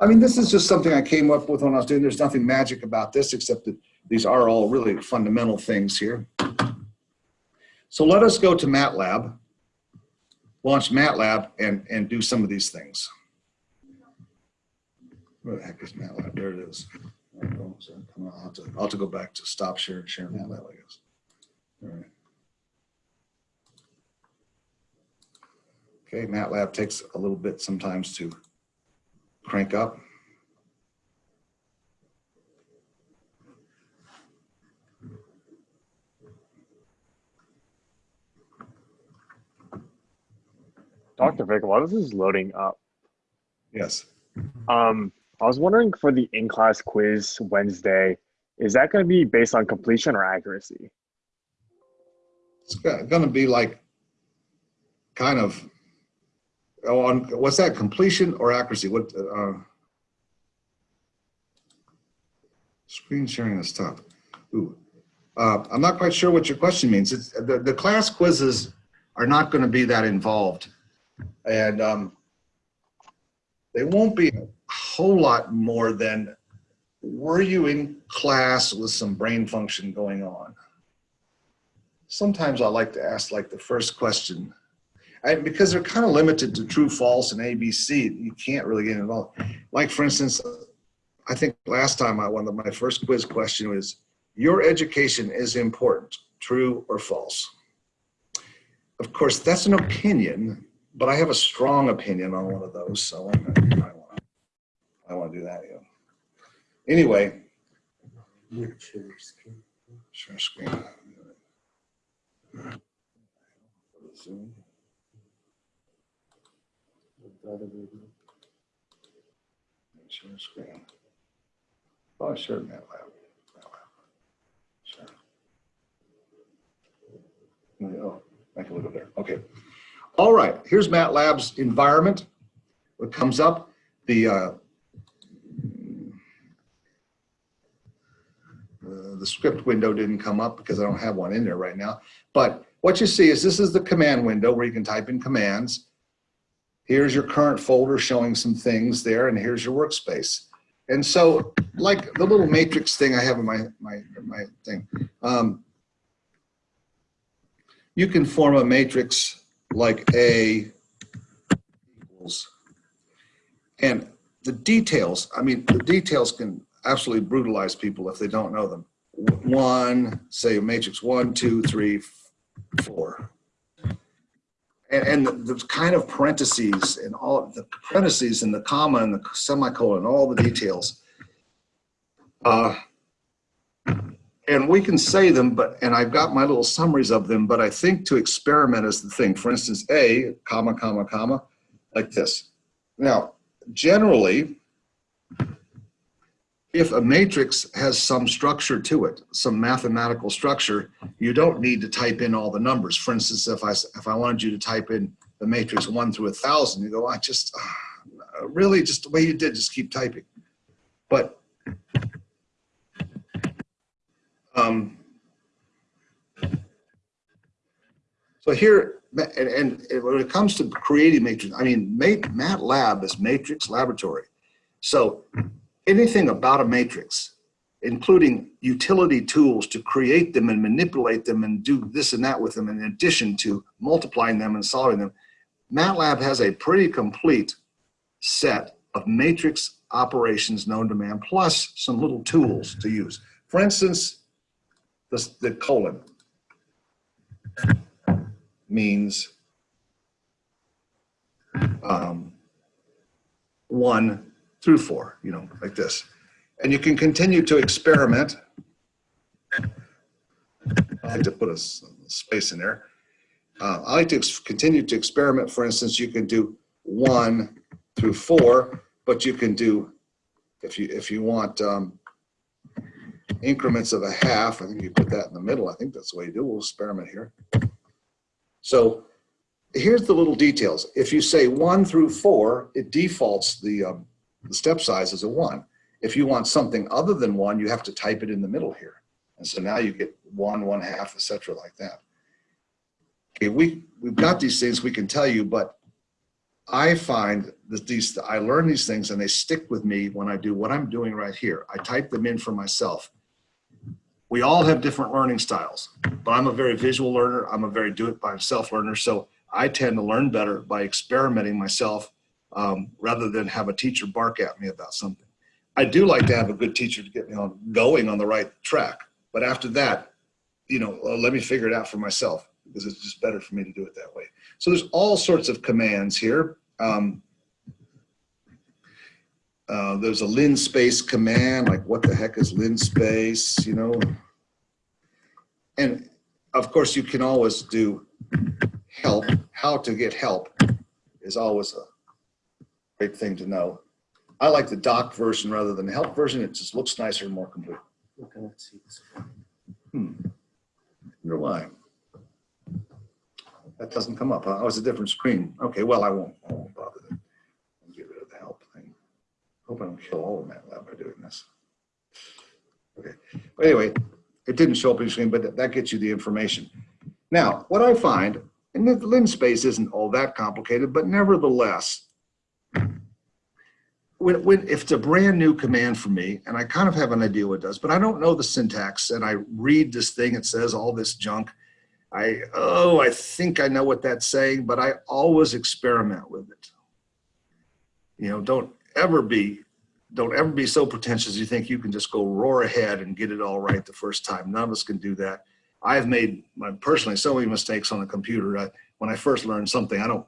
S1: I mean, this is just something I came up with when I was doing, there's nothing magic about this except that these are all really fundamental things here. So let us go to MATLAB, launch MATLAB and, and do some of these things. Where the heck is MATLAB? There it is. So come on, I'll have to, I'll have to go back to stop share, share MATLAB, I guess. All right. Okay, MATLAB takes a little bit sometimes to crank up.
S9: Dr. Vic, while this is loading up,
S1: Yes.
S9: um, I was wondering for the in-class quiz Wednesday, is that going to be based on completion or accuracy?
S1: It's gonna be like kind of, oh, on, what's that, completion or accuracy? What, uh, screen sharing is tough. Ooh, uh, I'm not quite sure what your question means. It's, the, the class quizzes are not gonna be that involved. And, um, they won't be whole lot more than, were you in class with some brain function going on? sometimes I like to ask like the first question. I, because they're kind of limited to true, false, and ABC. You can't really get involved. Like for instance, I think last time I one of my first quiz question was, "Your education is important, true or false?" Of course, that's an opinion, but I have a strong opinion on one of those, so I'm gonna, I want I want to do that. Yeah. Anyway, share screen. Zoom. Share screen. Oh, sure. MATLAB. Sure. Oh, I can look up there. Okay. All right, here's MATLAB's environment. What comes up, the uh, uh, the script window didn't come up because I don't have one in there right now. But what you see is this is the command window where you can type in commands. Here's your current folder showing some things there, and here's your workspace. And so, like the little matrix thing I have in my my my thing, um, you can form a matrix like A equals, and the details. I mean, the details can absolutely brutalize people if they don't know them. One, say matrix one, two, three, four. And, and the, the kind of parentheses and all the parentheses and the comma and the semicolon, and all the details. Uh, and we can say them, but, and I've got my little summaries of them, but I think to experiment is the thing. For instance, A, comma, comma, comma, like this. Now, generally, if a matrix has some structure to it, some mathematical structure, you don't need to type in all the numbers. For instance, if I, if I wanted you to type in the matrix one through a thousand, you go, I just, uh, really just the way you did, just keep typing. But, um, so here, and, and when it comes to creating matrix, I mean, MATLAB is matrix laboratory. So anything about a matrix, including utility tools to create them and manipulate them and do this and that with them in addition to multiplying them and solving them, MATLAB has a pretty complete set of matrix operations known to man, plus some little tools to use. For instance, the, the colon means um, one through four, you know, like this. And you can continue to experiment. I like to put a space in there. Uh, I like to continue to experiment. For instance, you can do one through four, but you can do, if you if you want um, increments of a half, I think you put that in the middle. I think that's the way you do. We'll experiment here. So here's the little details. If you say one through four, it defaults the um, the step size is a one. If you want something other than one, you have to type it in the middle here. And so now you get one, one half, et cetera, like that. Okay, we, we've got these things we can tell you, but I find that these, I learn these things and they stick with me when I do what I'm doing right here. I type them in for myself. we all have different learning styles, but I'm a very visual learner. I'm a very do it by myself learner. So I tend to learn better by experimenting myself um, rather than have a teacher bark at me about something. I do like to have a good teacher to get me on going on the right track. But after that, you know, uh, let me figure it out for myself because it's just better for me to do it that way. So there's all sorts of commands here. Um, uh, there's a linspace command, like what the heck is linspace, you know? And of course, you can always do help. How to get help is always a great thing to know. I like the doc version rather than the help version. It just looks nicer and more complete. okay Hmm. Wonder why. That doesn't come up. huh? Oh, it's a different screen. Okay, well, I won't, I won't bother Get rid of the help thing. Hope I don't kill all of MATLAB by doing this. Okay, but anyway, it didn't show up on the screen, but that- gets you the information. Now, what I find, and the linspace isn't all that complicated, but nevertheless, when, when, if it's a brand new command for me, and I kind of have an idea what it does, but I don't know the syntax, and I read this thing, it says all this junk. I, oh, I think I know what that's saying, but I always experiment with it. You know, don't ever be, don't ever be so pretentious you think you can just go roar ahead and get it all right the first time. None of us can do that. I've made my, personally so many mistakes on a computer. I, when I first learned something, I don't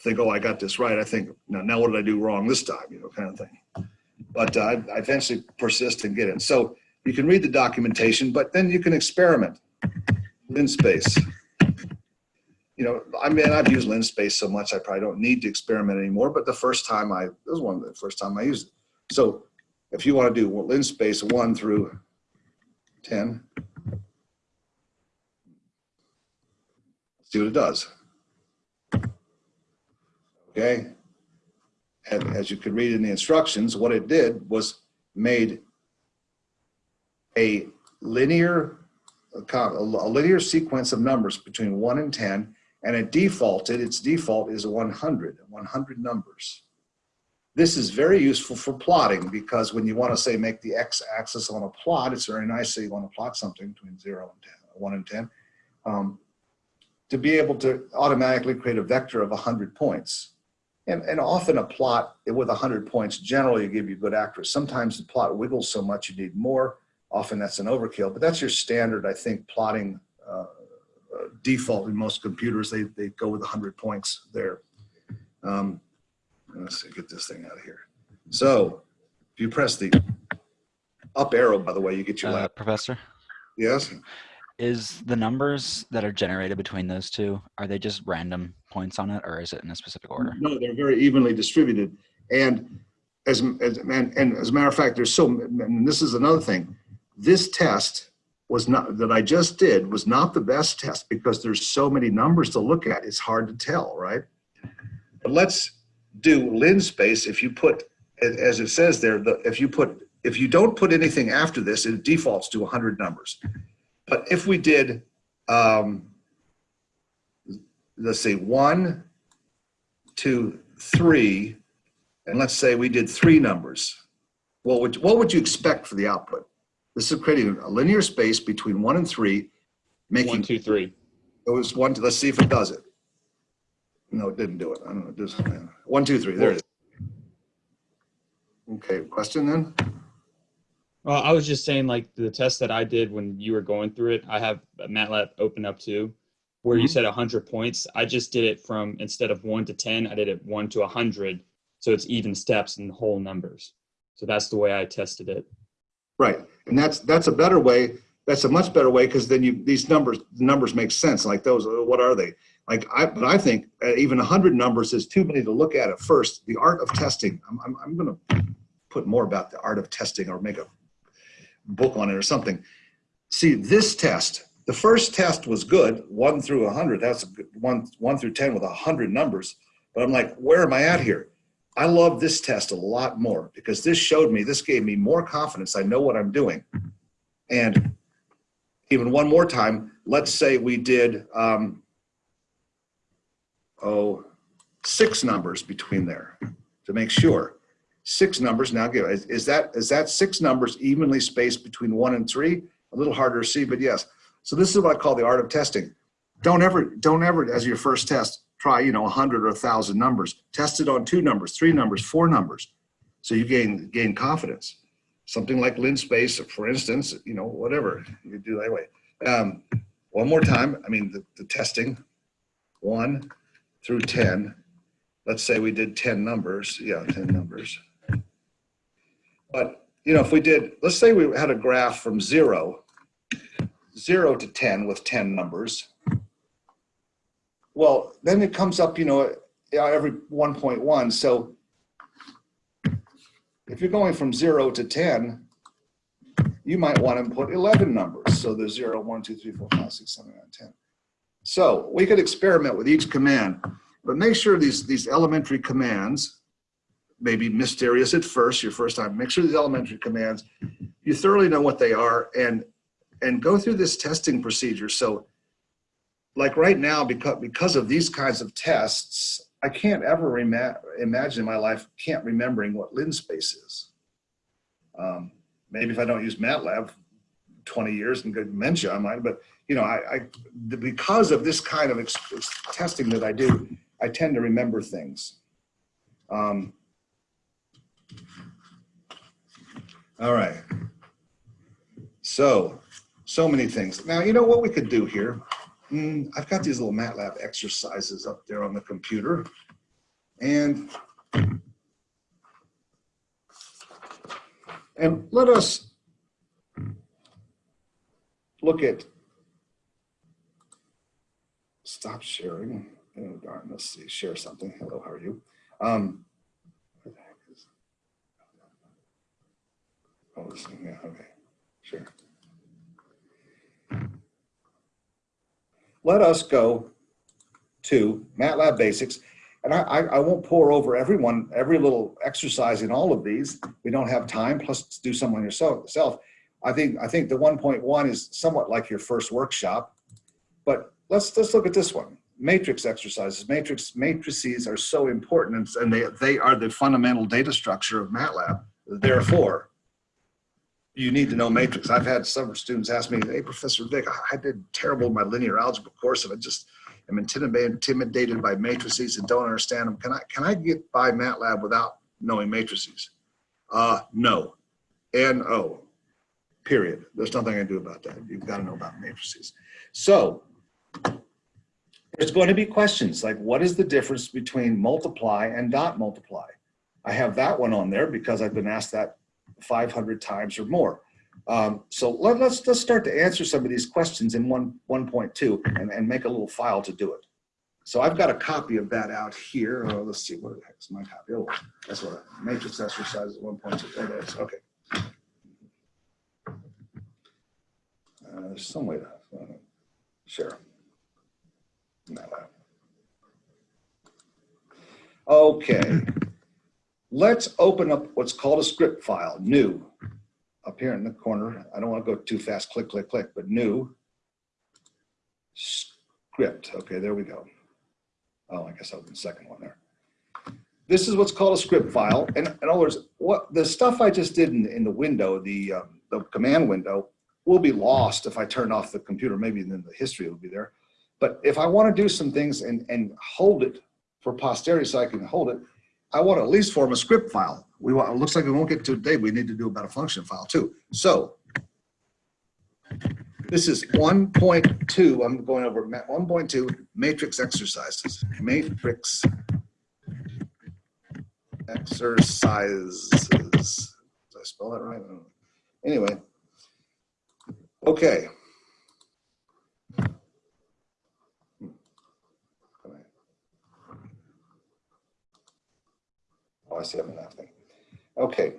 S1: think, oh, I got this right. I think, now, now what did I do wrong this time? You know, kind of thing. But uh, I, I eventually persist and get it. So you can read the documentation, but then you can experiment. Linspace. You know, I mean, I've used Linspace so much, I probably don't need to experiment anymore. But the first time I, this was one of the first time I used it. So if you want to do well, Linspace one through 10, see what it does. Okay. And as you could read in the instructions, what it did was made a linear, a linear sequence of numbers between one and 10, and it defaulted, its default is 100, 100 numbers. This is very useful for plotting because when you want to say make the x-axis on a plot, it's very nice that you want to plot something between 0 and 10, 1 and 10. Um, to be able to automatically create a vector of 100 points. And, and often a plot with 100 points generally give you good accuracy. Sometimes the plot wiggles so much you need more. Often that's an overkill, but that's your standard, I think, plotting uh, uh, default in most computers. They, they go with 100 points there. Um, let's see, get this thing out of here. So if you press the up arrow, by the way, you get your
S10: Uh,
S1: lap.
S10: Professor,
S1: Yes?
S10: Is the numbers that are generated between those two, are they just random points on it or is it in a specific order?
S1: No, they're very evenly distributed. And as, as and, and as a matter of fact, there's so, and this is another thing. This test was not, that I just did, was not the best test because there's so many numbers to look at. It's hard to tell, right? But let's do linspace. If you put, as as it says there, the, if you put, if you don't put anything after this, it defaults to 100 numbers. But if we did, um, let's say one, two, three, and let's say we did three numbers. What would, what would you expect for the output? This is creating a linear space between one and three, making,
S7: One, two, three.
S1: it was one, let's see if it does it. No, it didn't do it. I don't know, does, one, two, three, there it is. Okay, question then?
S7: Well, I was just saying, like the test that I did when you were going through it, I have MATLAB open up too, where you
S1: Mhm.
S7: said 100 points. I just did it from instead of one to 10, I did it one to 100. So it's even steps and whole numbers. So that's the way I tested it.
S1: Right, and that's, that's a better way, that's a much better way, because then you, these numbers, the numbers make sense, like those, what are they? Like, I, but I think uh, even hundred numbers is too many to look at at first. The art of testing, I'm, I'm, I'm gonna put more about the art of testing or make a book on it or something. See, this test, the first test was good, one through a hundred, that's a good, one, one through 10 with a hundred numbers. But I'm like, where am I at here? I love this test a lot more because this showed me, this gave me more confidence. I know what I'm doing. And even one more time, let's say we did, um, oh, six numbers between there to make sure. Six numbers now give, is, is that, is that six numbers evenly spaced between one and three? a little harder to see, but yes. So this is what I call the art of testing. Don't ever, don't ever, as your first test, try, you know, a hundred or a thousand numbers. Test it on two numbers, three numbers, four numbers. So you gain, gain confidence. Something like lin space, for instance, you know, whatever you do that way. Um, one more time, I mean, the, the testing, one through 10. Let's say we did 10 numbers. Yeah, 10 numbers. But, you know, if we did, let's say we had a graph from zero, zero to 10 with 10 numbers. Well, then it comes up, you know, every 1.1. So if you're going from zero to 10, you might want to put 11 numbers. So there's 0, 1, 2, 3, 4, 5, 6, 7, 8, 9, 10. So we could experiment with each command, but make sure these, these elementary commands, maybe mysterious at first, your first time, make sure these elementary commands, you thoroughly know what they are and, and go through this testing procedure. So like right now, because, because of these kinds of tests, I can't ever ima imagine in my life, can't remembering what linspace is. Um, maybe if I don't use MATLAB 20 years and good dementia, I might, but you know, I, I because of this kind of testing that I do, I tend to remember things. Um, all right. So, so many things. Now, you know what we could do here? Mm, I've got these little MATLAB exercises up there on the computer. And And let us look at, stop sharing. Oh darn, let's see, share something. Hello, how are you? Um, where the heck is- oh, okay, sure. Let us go to MATLAB Basics and I, I, I won't pour over everyone, every little exercise in all of these. We don't have time, plus do some on yourself. I think, I think the 1.1 is somewhat like your first workshop, but let's, let's look at this one. Matrix exercises. Matrix matrices are so important and they, they are the fundamental data structure of MATLAB. Therefore, you need to know matrix. I've had some students ask me, hey, Professor Vic, I did terrible in my linear algebra course and I just, am intimidated, intimidated by matrices and don't understand them. Can I, can I get by MATLAB without knowing matrices? Uh, no. N-O, period. There's nothing I can do about that. You've got to know about matrices. So there's going to be questions like what is the difference between multiply and dot multiply? I have that one on there because I've been asked that 500 times or more. Um, so let, us let's start to answer some of these questions in one 1.2 and, and make a little file to do it. So I've got a copy of that out here. Oh, let's see, what the heck is my copy? Oh, that's what a matrix exercise is 1.2. There it is. Okay. Uh, there's some way to uh, share. No. Okay. Let's open up what's called a script file, new up here in the corner. I don't want to go too fast, click, click, click, but new script. Okay, there we go. Oh, I guess I'll do the second one there. This is what's called a script file. And in other words, what the stuff I just did in, in the window, the, uh, the command window, will be lost if I turn off the computer. Maybe then the history will be there. But if I want to do some things and, and hold it for posterity so I can hold it, I want to at least form a script file. We want, it looks like we won't get to today. We need to do about a function file too. So this is 1.2. I'm going over 1.2 matrix exercises. Matrix exercises. Did I spell that right? Anyway. Okay. Oh, I see I'm thing. Okay.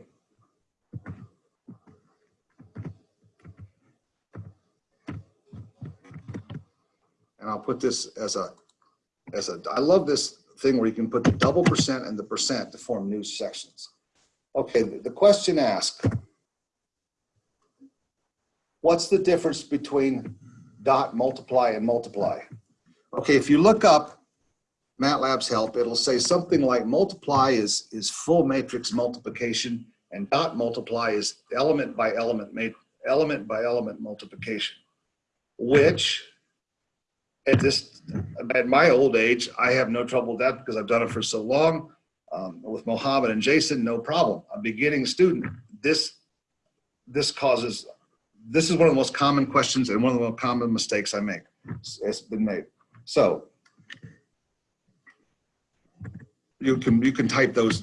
S1: And I'll put this as a, as a, I love this thing where you can put the double percent and the percent to form new sections. Okay, the, the question asked, what's the difference between dot multiply and multiply? Okay, if you look up MATLAB's help, it'll say something like multiply is, is full matrix multiplication and dot multiply is element by element element by element multiplication, which at this, at my old age, I have no trouble with that because I've done it for so long. Um, with Mohammed and Jason, no problem. A beginning student, this, this causes, this is one of the most common questions and one of the most common mistakes I make. It's- been made. So you can, you can type those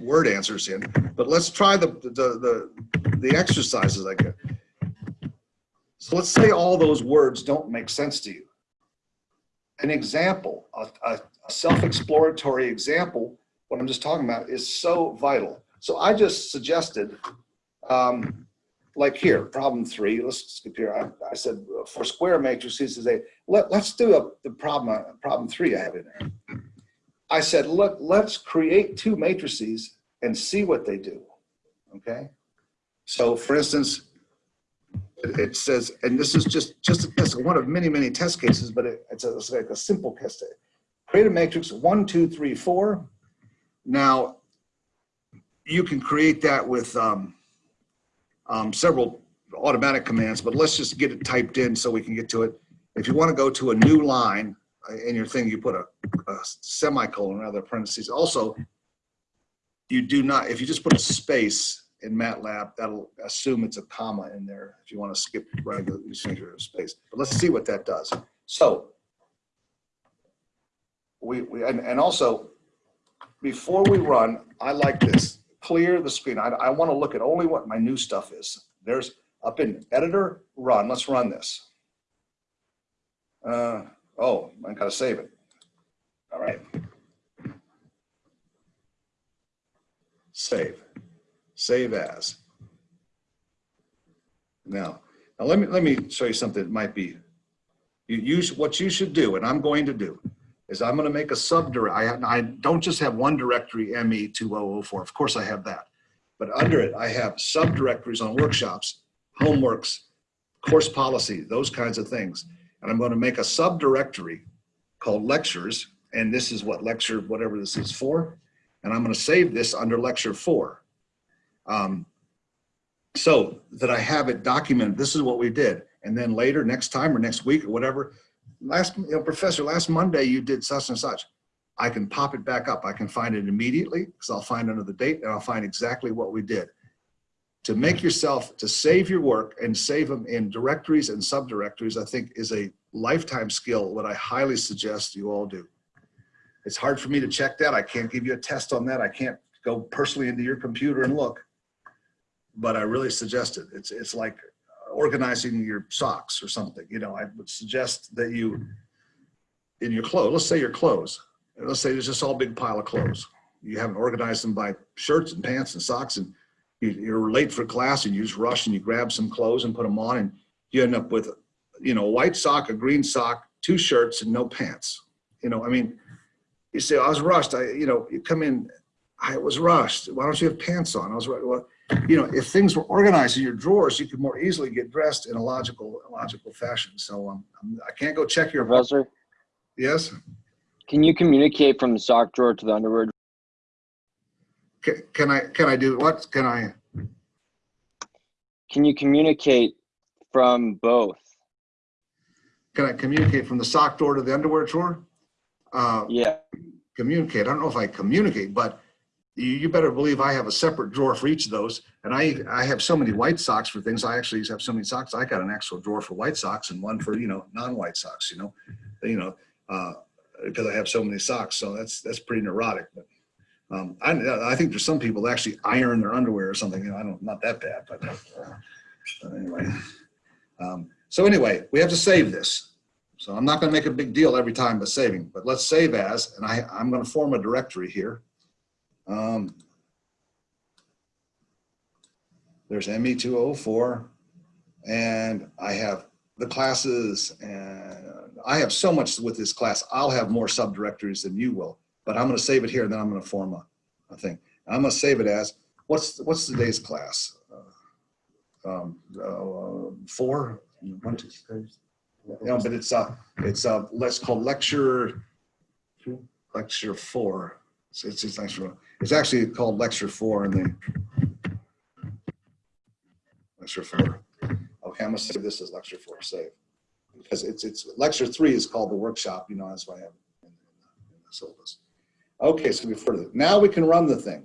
S1: word answers in, but let's try the, the, the, the exercises I get. So let's say all those words don't make sense to you. An example, a, a, self-exploratory example, what I'm just talking about is so vital. So I just suggested, um, like here, problem three, let's skip here. I, I said for square matrices, is a, let, let's do a, the problem, problem three I have in there. I said, look, let's create two matrices and see what they do. Okay. So for instance, it, says, and this is just, just a one of many, many test cases, but it, it's, a, it's like a simple test. Create a matrix one, two, three, four. Now, you can create that with um, um, several automatic commands, but let's just get it typed in so we can get to it. If you want to go to a new line in your thing, you put a, a semicolon rather parentheses. Also, you do not, if you just put a space in MATLAB, that'll assume it's a comma in there. If you want to skip right, change your space. But let's see what that does. So we, we and, and also before we run, I like this. Clear the screen. I, I want to look at only what my new stuff is. There's up in editor, run. Let's run this. Uh, oh, I gotta save it. All right. Save. Save as. Now, now let me let me show you something that might be you use what you should do, and I'm going to do is I'm going to make a subdirectory. I, I don't just have one directory ME2004. Of course I have that. But under it, I have subdirectories on workshops, homeworks, course policy, those kinds of things. And I'm going to make a subdirectory called lectures. And this is what lecture, whatever this is for. And I'm going to save this under lecture four. Um, so that I have it documented. This is what we did. And then later, next time or next week or whatever, last, you know, professor, last Monday you did such and such. I can pop it back up. I can find it immediately because I'll find another date and I'll find exactly what we did. To make yourself, to save your work and save them in directories and subdirectories, I think is a lifetime skill, what I highly suggest you all do. It's hard for me to check that. I can't give you a test on that. I can't go personally into your computer and look, but I really suggest it. It's, it's like organizing your socks or something. You know, I would suggest that you, in your clothes, let's say your clothes, let's say there's just all big pile of clothes. You haven't organized them by shirts and pants and socks and you're late for class and you just rush and you grab some clothes and put them on and you end up with, you know, a white sock, a green sock, two shirts and no pants. You know, I mean, you say, I was rushed. I, you know, you come in, I was rushed. Why don't you have pants on? I was right. Well, you know, if things were organized in your drawers, you could more easily get dressed in a logical, logical fashion. So um, I'm- I can't go check your,
S2: Professor,
S1: yes?
S2: can you communicate from the sock drawer to the underwear?
S1: Can, can I, can I do, what can I,
S2: Can you communicate from both?
S1: can I communicate from the sock drawer to the underwear drawer? Uh,
S2: Yeah.
S1: communicate, I don't know if I communicate, but you, you better believe I have a separate drawer for each of those. And I, I have so many white socks for things. I actually have so many socks. I got an actual drawer for white socks and one for, you know, non-white socks, you know, you know, uh, because I have so many socks. So that's, that's pretty neurotic, but, um, I, I think there's some people that actually iron their underwear or something, you know, I don't, not that bad, but, uh, but anyway. Um, so anyway, we have to save this. So I'm not going to make a big deal every time by saving, but let's save as, and I, I'm going to form a directory here. Um, there's ME204 and I have the classes and I have so much with this class. I'll have more subdirectories than you will, but I'm going to save it here and then I'm going to form a, a thing. I'm going to save it as, what's, what's today's class? Uh, um, uh, four, one, two, three. No, but it's uh, it's uh, let's call lecture, lecture four. It's it's, it's actually it's actually called lecture four in the lecture four. Okay, I'm gonna save this as lecture four, save. Because it's, it's, lecture three is called the workshop, you know, that's why I have in the syllabus. Okay, so we further, now we can run the thing.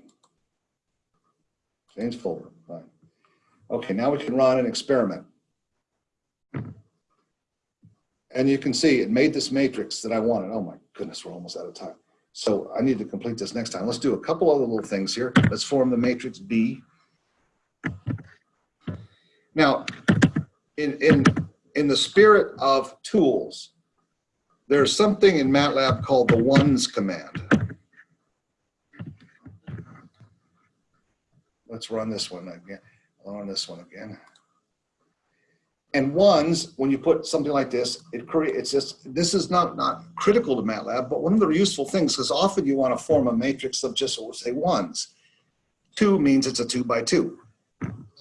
S1: Change folder, fine. Okay, now we can run an experiment. And you can see it made this matrix that I wanted. Oh my goodness, we're almost out of time. So I need to complete this next time. Let's do a couple other little things here. Let's form the matrix B. Now, in, in, in the spirit of tools, there's something in MATLAB called the ones command. Let's run this one again. Run this one again. And ones, when you put something like this, it creates, just, this is not, not critical to MATLAB, but one of the useful things, because often you want to form a matrix of just, we'll say ones. Two means it's a two by two.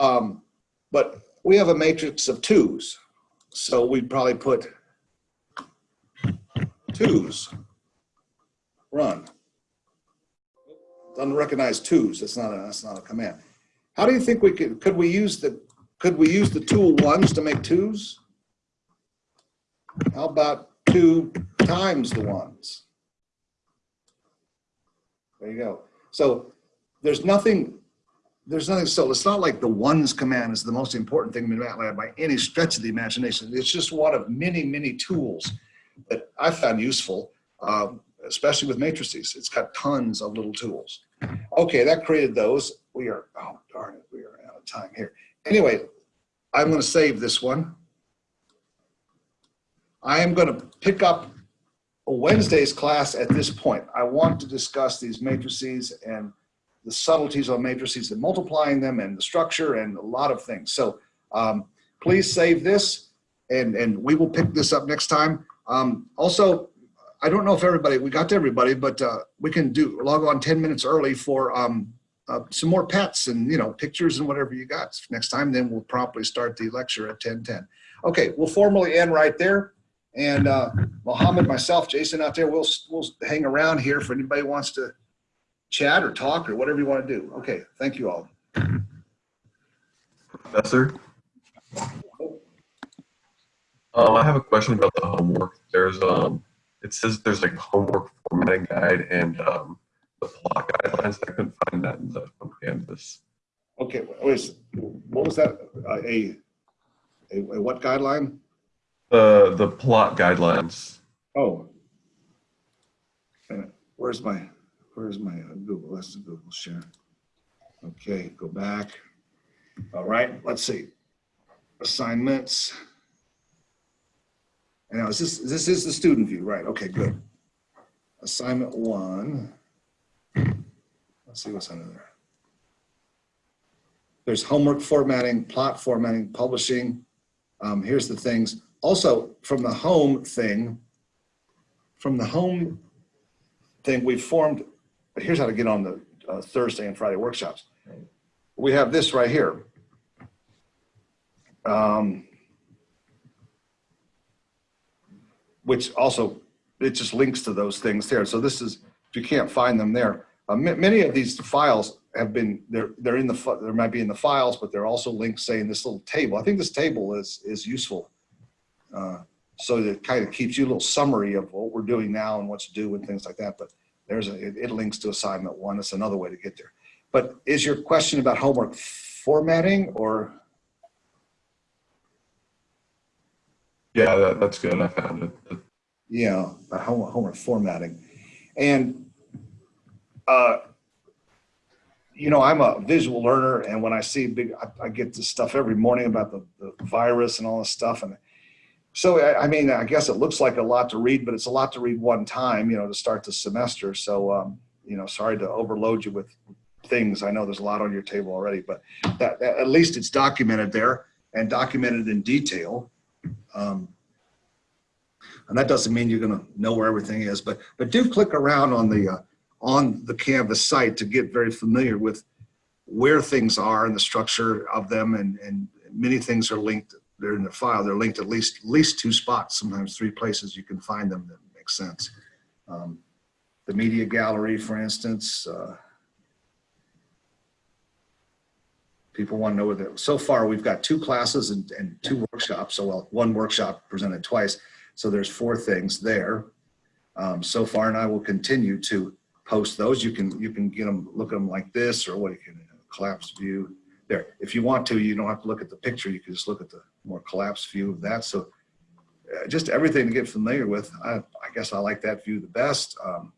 S1: Um, but we have a matrix of twos. So we'd probably put twos, run. Doesn't twos, that's not a, that's not a command. How do you think we could, could we use the, could we use the tool ones to make twos? How about two times the ones? There you go. So there's nothing, there's nothing, so it's not like the ones command is the most important thing in MATLAB by any stretch of the imagination. It's just one of many, many tools that I found useful, um, especially with matrices. It's got tons of little tools. Okay, that created those. We are, oh darn it, we are out of time here. Anyway, I'm going to save this one. I am going to pick up a Wednesday's class at this point. I want to discuss these matrices and the subtleties of matrices and multiplying them and the structure and a lot of things. So um, please save this and, and we will pick this up next time. Um, also, I don't know if everybody, we got to everybody, but uh, we can do log on 10 minutes early for um, uh, some more pets and, you know, pictures and whatever you got next time. Then we'll promptly start the lecture at 10:10. Okay, we'll formally end right there. And uh, Mohammed, myself, Jason out there, we'll, we'll hang around here if anybody wants to chat or talk or whatever you want to do. Okay, thank you all.
S11: Professor? Um, I have a question about the homework. There's, um, it says there's like a homework formatting guide and, um, the plot guidelines. I couldn't find that in the on Canvas.
S1: Okay, what was, what was that? Uh, A, a, a what guideline?
S11: The, the plot guidelines.
S1: Oh. Where's my, where's my uh, Google? That's the Google share. Okay, go back. All right, let's see. Assignments. And now is this, this is the student view, right? Okay, good. Assignment one. Let's see what's under there. There's homework formatting, plot formatting, publishing. Um, here's the things. Also, from the home thing, from the home thing, we formed, here's how to get on the uh, Thursday and Friday workshops. We have this right here. Um, which also, it just links to those things there. So this is, if you can't find them there, uh, ma- many of these files have been, they're, they're in the, there might be in the files, but they're also linked, say, in this little table. I think this table is, is useful. Uh, So that kind of keeps you a little summary of what we're doing now and what to do and things like that. But there's a, it, it links to assignment one. It's another way to get there. But is your question about homework formatting or?
S11: Yeah, that, that's good. I found it.
S1: Yeah, about home- homework formatting. And, uh, you know, I'm a visual learner and when I see big, I, I get this stuff every morning about the, the virus and all this stuff. And so, I, I mean, I guess it looks like a lot to read, but it's a lot to read one time, you know, to start the semester. So, um, you know, sorry to overload you with things. I know there's a lot on your table already, but that, that- at least it's documented there and documented in detail. Um, and that doesn't mean you're going to know where everything is, but but do click around on the uh, on the Canvas site to get very familiar with where things are and the structure of them, and and many things are linked. They're in the file. They're linked at least at least two spots, sometimes three places you can find them that make sense. Um, the media gallery, for instance. Uh, people want to know that, so far, we've got two classes and, and two workshops, so well, one workshop presented twice. So there's four things there um, so far, and I will continue to post those. You can, you can get them, look at them like this, or what you can, collapse view. There, if you want to, you don't have to look at the picture, you can just look at the more collapsed view of that. So uh, just everything to get familiar with. I, I guess I like that view the best. Um,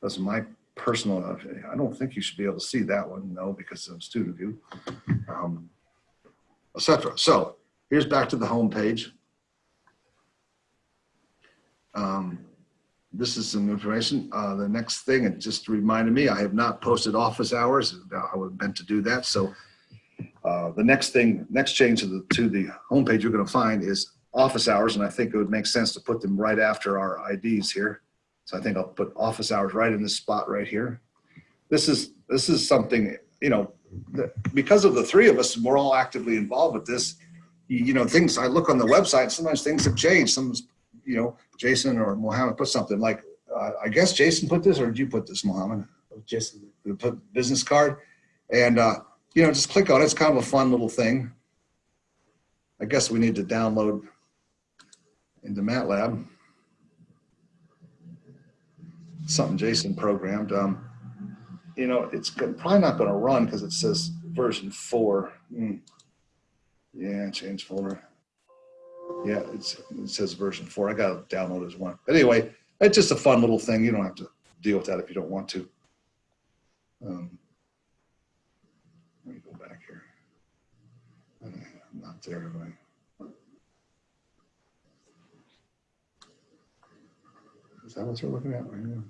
S1: That's my personal, I don't think you should be able to see that one, no, because of student view, um, et cetera. So here's back to the home page. Um, This is some information. Uh, The next thing, it just reminded me, I have not posted office hours. I was meant to do that. So uh, the next thing, next change to the, to the homepage you're going to find is office hours. And I think it would make sense to put them right after our IDs here. So I think I'll put office hours right in this spot right here. This is, this is something, you know, because of the three of us, we're all actively involved with this. You, you know, things, I look on the website, sometimes things have changed. Some, you know, Jason or Mohammed put something like, uh, I guess Jason put this or did you put this, Mohammed? Jason. Put business card and, uh, you know, just click on it. It's kind of a fun little thing. I guess we need to download into MATLAB. Something Jason programmed. Um, you know, it's probably not going to run because it says version four. Hmm. Yeah, change folder. Yeah, it says version four. I got to download as one. But anyway, it's just a fun little thing. You don't have to deal with that if you don't want to. Um, let me go back here. I'm not there, am I? Is that what you're looking at right now?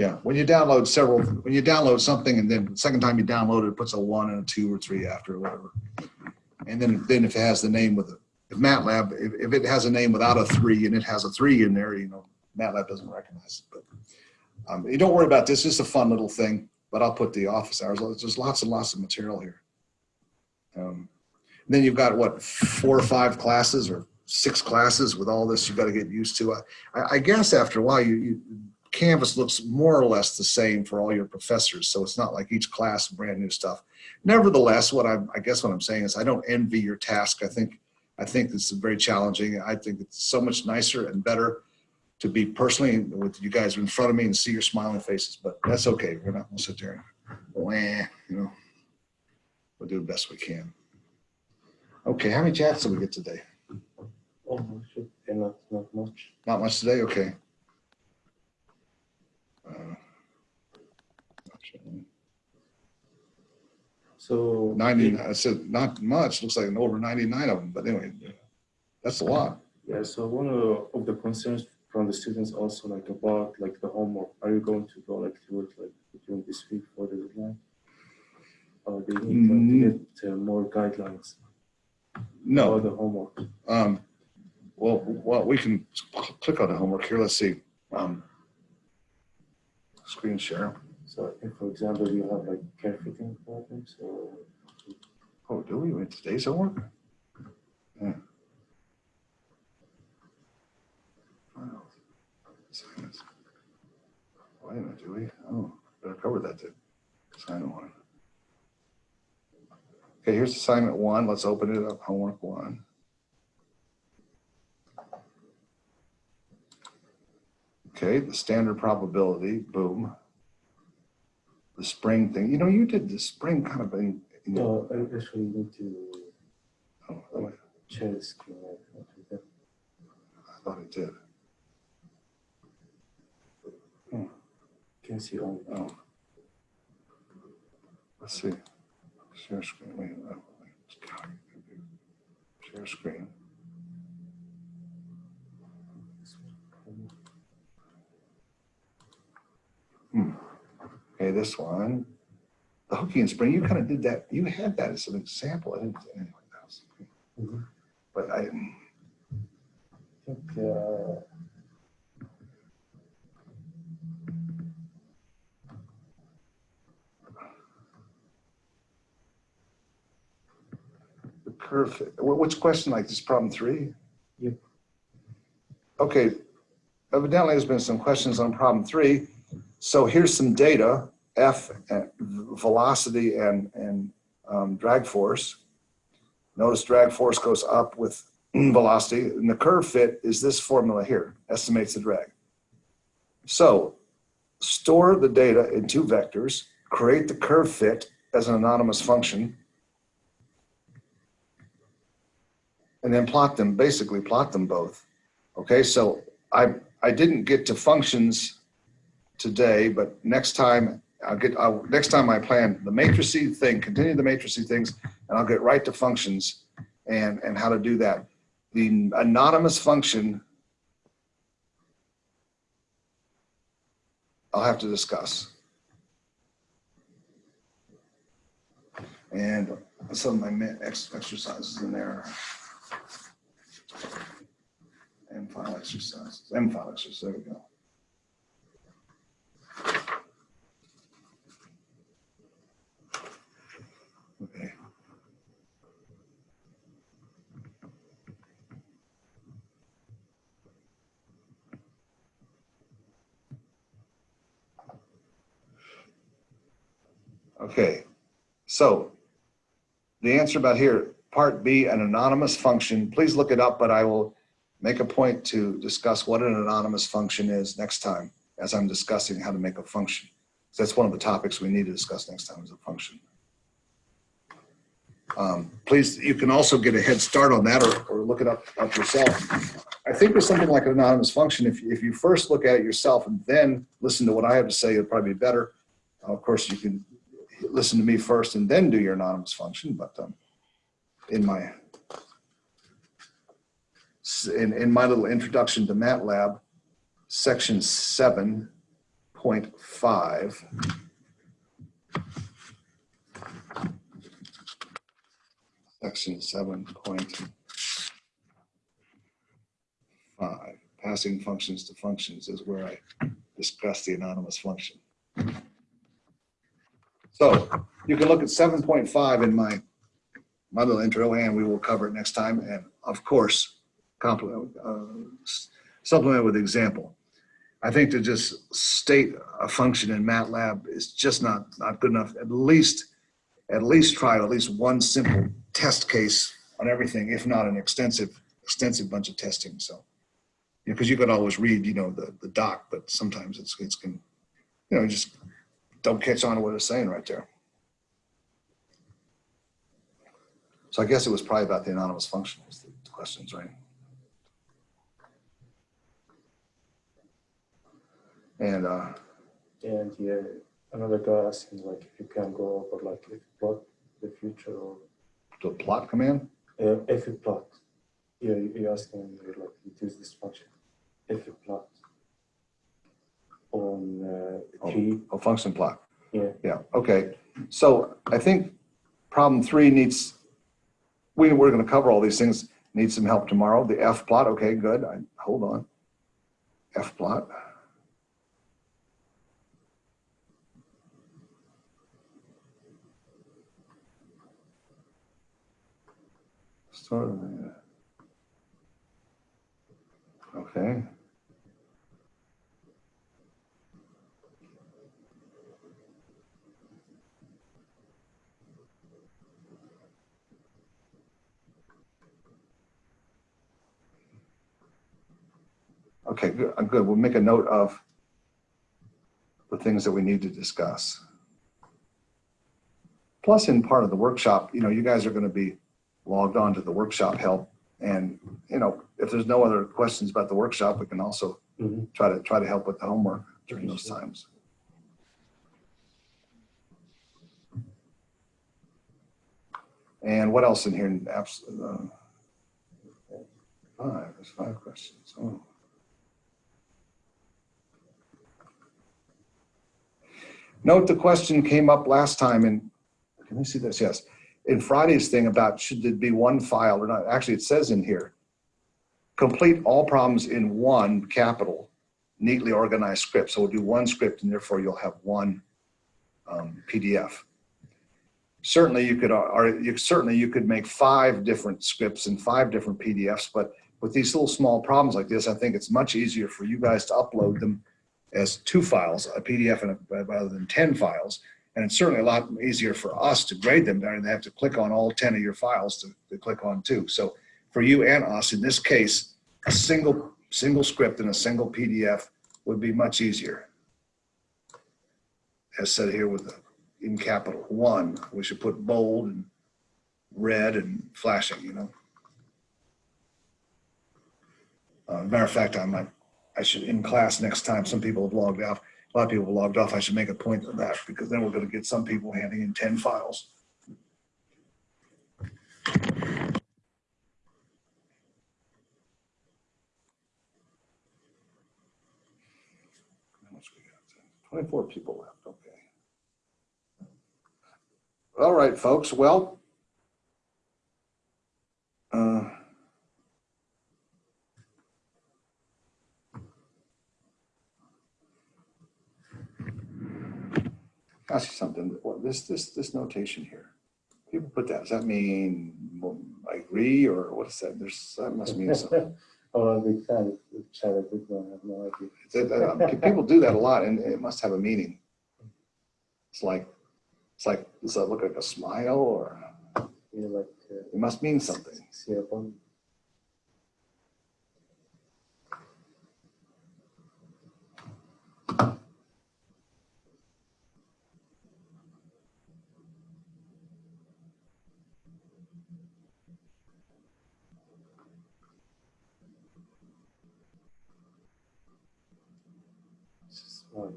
S1: Yeah, when you download several, when you download something and then the second time you download it, it puts a one and a two or three after or whatever. And then, then if it has the name with it, if MATLAB, if, if it has a name without a three and it has a three in there, you know, MATLAB doesn't recognize it. But um, you don't worry about this. It's just a fun little thing. But I'll put the office hours. There's lots and lots of material here. Um, then you've got what four or five classes or six classes with all this. You've got to get used to. I, I guess after a while, you, you Canvas looks more or less the same for all your professors. So it's not like each class brand new stuff. Nevertheless, what I'm, I guess what I'm saying is I don't envy your task. I think, I think is very challenging. I think it's so much nicer and better to be personally with you guys in front of me and see your smiling faces, but that's okay. We're not gonna sit there and, you know, we'll do the best we can. Okay, how many chats did we get today?
S12: Oh, not, not much.
S1: Not much today, okay.
S12: So.
S1: 90, I said, not much, looks like an over 99 of them, but anyway, that's a lot.
S12: Yeah, so one of, of the concerns from the students also like about like the homework, are you going to go like through it like during this week for the deadline? Or they need like, to get uh, more guidelines
S1: No.
S12: for the homework?
S1: Um, well, well, we can click on the homework here. Let's see. Um, screen share.
S12: So if, for example, you have like curve fitting problems or
S1: Oh, do we? Wait, today's homework? Yeah. Wow. Assignments. Wait a minute, do we? Oh, better cover that too. Assignment one. Okay, here's assignment one. Let's open it up. Homework one. Okay, the standard probability, boom. The spring thing, you know, you did the spring kind of in. in-
S12: no, I actually need to
S1: Oh, I
S12: share the screen. like, like that.
S1: I thought it did. Hmm.
S12: Can you see all?
S1: Oh. Let's see. Share screen. Wait, oh. Share screen. Hmm. Okay, this one. The Hookean spring, you kind of did that. You had that as an example. I didn't, anyway, that was,
S12: Mhm.
S1: but I,
S12: I think, uh,
S1: the curve, wh- which question, like this problem three?
S12: Yep.
S1: Okay, evidently there's been some questions on problem three. So here's some data, F, uh, velocity and, and um, drag force. Notice drag force goes up with velocity, and the curve fit is this formula here, estimates the drag. So store the data in two vectors, create the curve fit as an anonymous function, and then plot them, basically plot them both. Okay, so I, I didn't get to functions today, but next time I'll get, I'll, next time I plan the matricy thing, continue the matricy things, and I'll get right to functions and, and how to do that. The anonymous function I'll have to discuss. And some of my ex- exercises in there. M file exercises, M file exercises, there we go. Okay. Okay, so the answer about here, part B, an anonymous function, please look it up, but I will make a point to discuss what an anonymous function is next time as I'm discussing how to make a function. So That's one of the topics we need to discuss next time is a function. Um, Please, you can also get a head start on that or, or look it up, up yourself. I think there's something like an anonymous function. If, if you first look at it yourself and then listen to what I have to say, it'll probably be better. Of course, you can listen to me first and then do your anonymous function, but um, in my in, in my little introduction to MATLAB, section 7.5, section 7.5, passing functions to functions is where I discuss the anonymous function. So you can look at seven point five in my, my little intro and we will cover it next time. And of course, complement, uh, supplement with example. I think to just state a function in MATLAB is just not, not good enough. At least, at least try at least one simple test case on everything, if not an extensive, extensive bunch of testing. So, because you could always read, you know, the, the doc, but sometimes it's, it's can, you know, just don't catch on to what it's saying right there. So I guess it was probably about the anonymous function was the questions, right? And uh,
S12: And yeah, another guy asking like if you can go over like if you plot the future or
S1: the plot command,
S12: uh, if you plot. Yeah, you- you're asking you're like you use this function. If you plot on uh, three,
S1: a function plot.
S12: yeah,
S1: Yeah, okay. So I think problem three needs, we, we're gonna cover all these things, need some help tomorrow. The F plot, okay, good. I, hold on. F plot. The- Okay. Okay, good, uh, good. We'll make a note of the things that we need to discuss. Plus, in part of the workshop, you know, you guys are going to be logged on to the workshop help. And, you know, if there's no other questions about the workshop, we can also
S12: Mhm.
S1: try to, try to help with the homework during those times. And what else in here? Abs- uh, Five, there's five questions. Oh. Note the question came up last time and, can I see this? Yes. In Friday's thing about should there be one file or not? Actually, it says in here, complete all problems in one capital, neatly organized script. So we'll do one script and therefore you'll have one um, PDF. Certainly you could, or you, certainly you could make five different scripts and five different PDFs, but with these little small problems like this, I think it's much easier for you guys to upload them as two files, a PDF and a, rather than 10 files. And it's certainly a lot easier for us to grade them than they have to click on all 10 of your files to, to click on too. So for you and us, in this case, a single, single script and a single PDF would be much easier. As said here with the, in capital one, we should put bold and red and flashing, you know? Uh, matter of fact, I might, I should, in class next time, some people have logged off, a lot of people logged off, I should make a point of that, because then we're gonna get some people handing in ten files. Twenty-four people left, okay. All right, folks, well. uh, Ask you something, this, this, this notation here, people put that, does that mean, I agree, or what is that, there's, that must mean something.
S12: Oh, I'm a big fan of chat. I did not have no idea.
S1: That- People do that a lot, and it must have a meaning. It's like, it's like, does that look like a smile, or,
S12: know, like uh,
S1: it must mean something.
S12: Sierra Bond. Smart.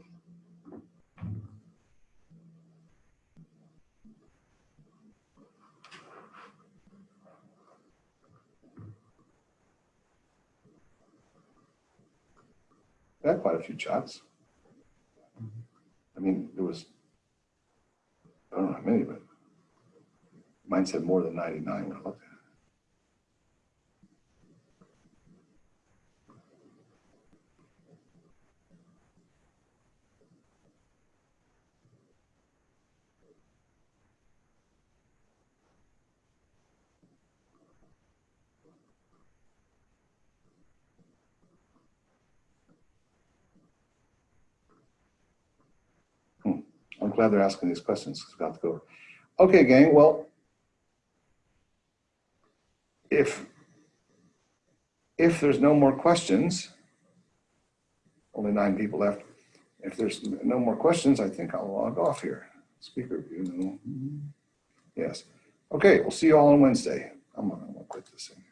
S1: I had quite few shots. I mean, there was, I don't know how many, but mine said more than 99 when I looked at it. I'm glad they're asking these questions. 'cause we've got to go. Okay, gang, well, if, if there's no more questions, only nine people left. If there's no more questions, I think I'll log off here. Speaker view, no. Mm-hmm. Yes. Okay, we'll see you all on Wednesday. I'm gonna I'm gonna quit this thing.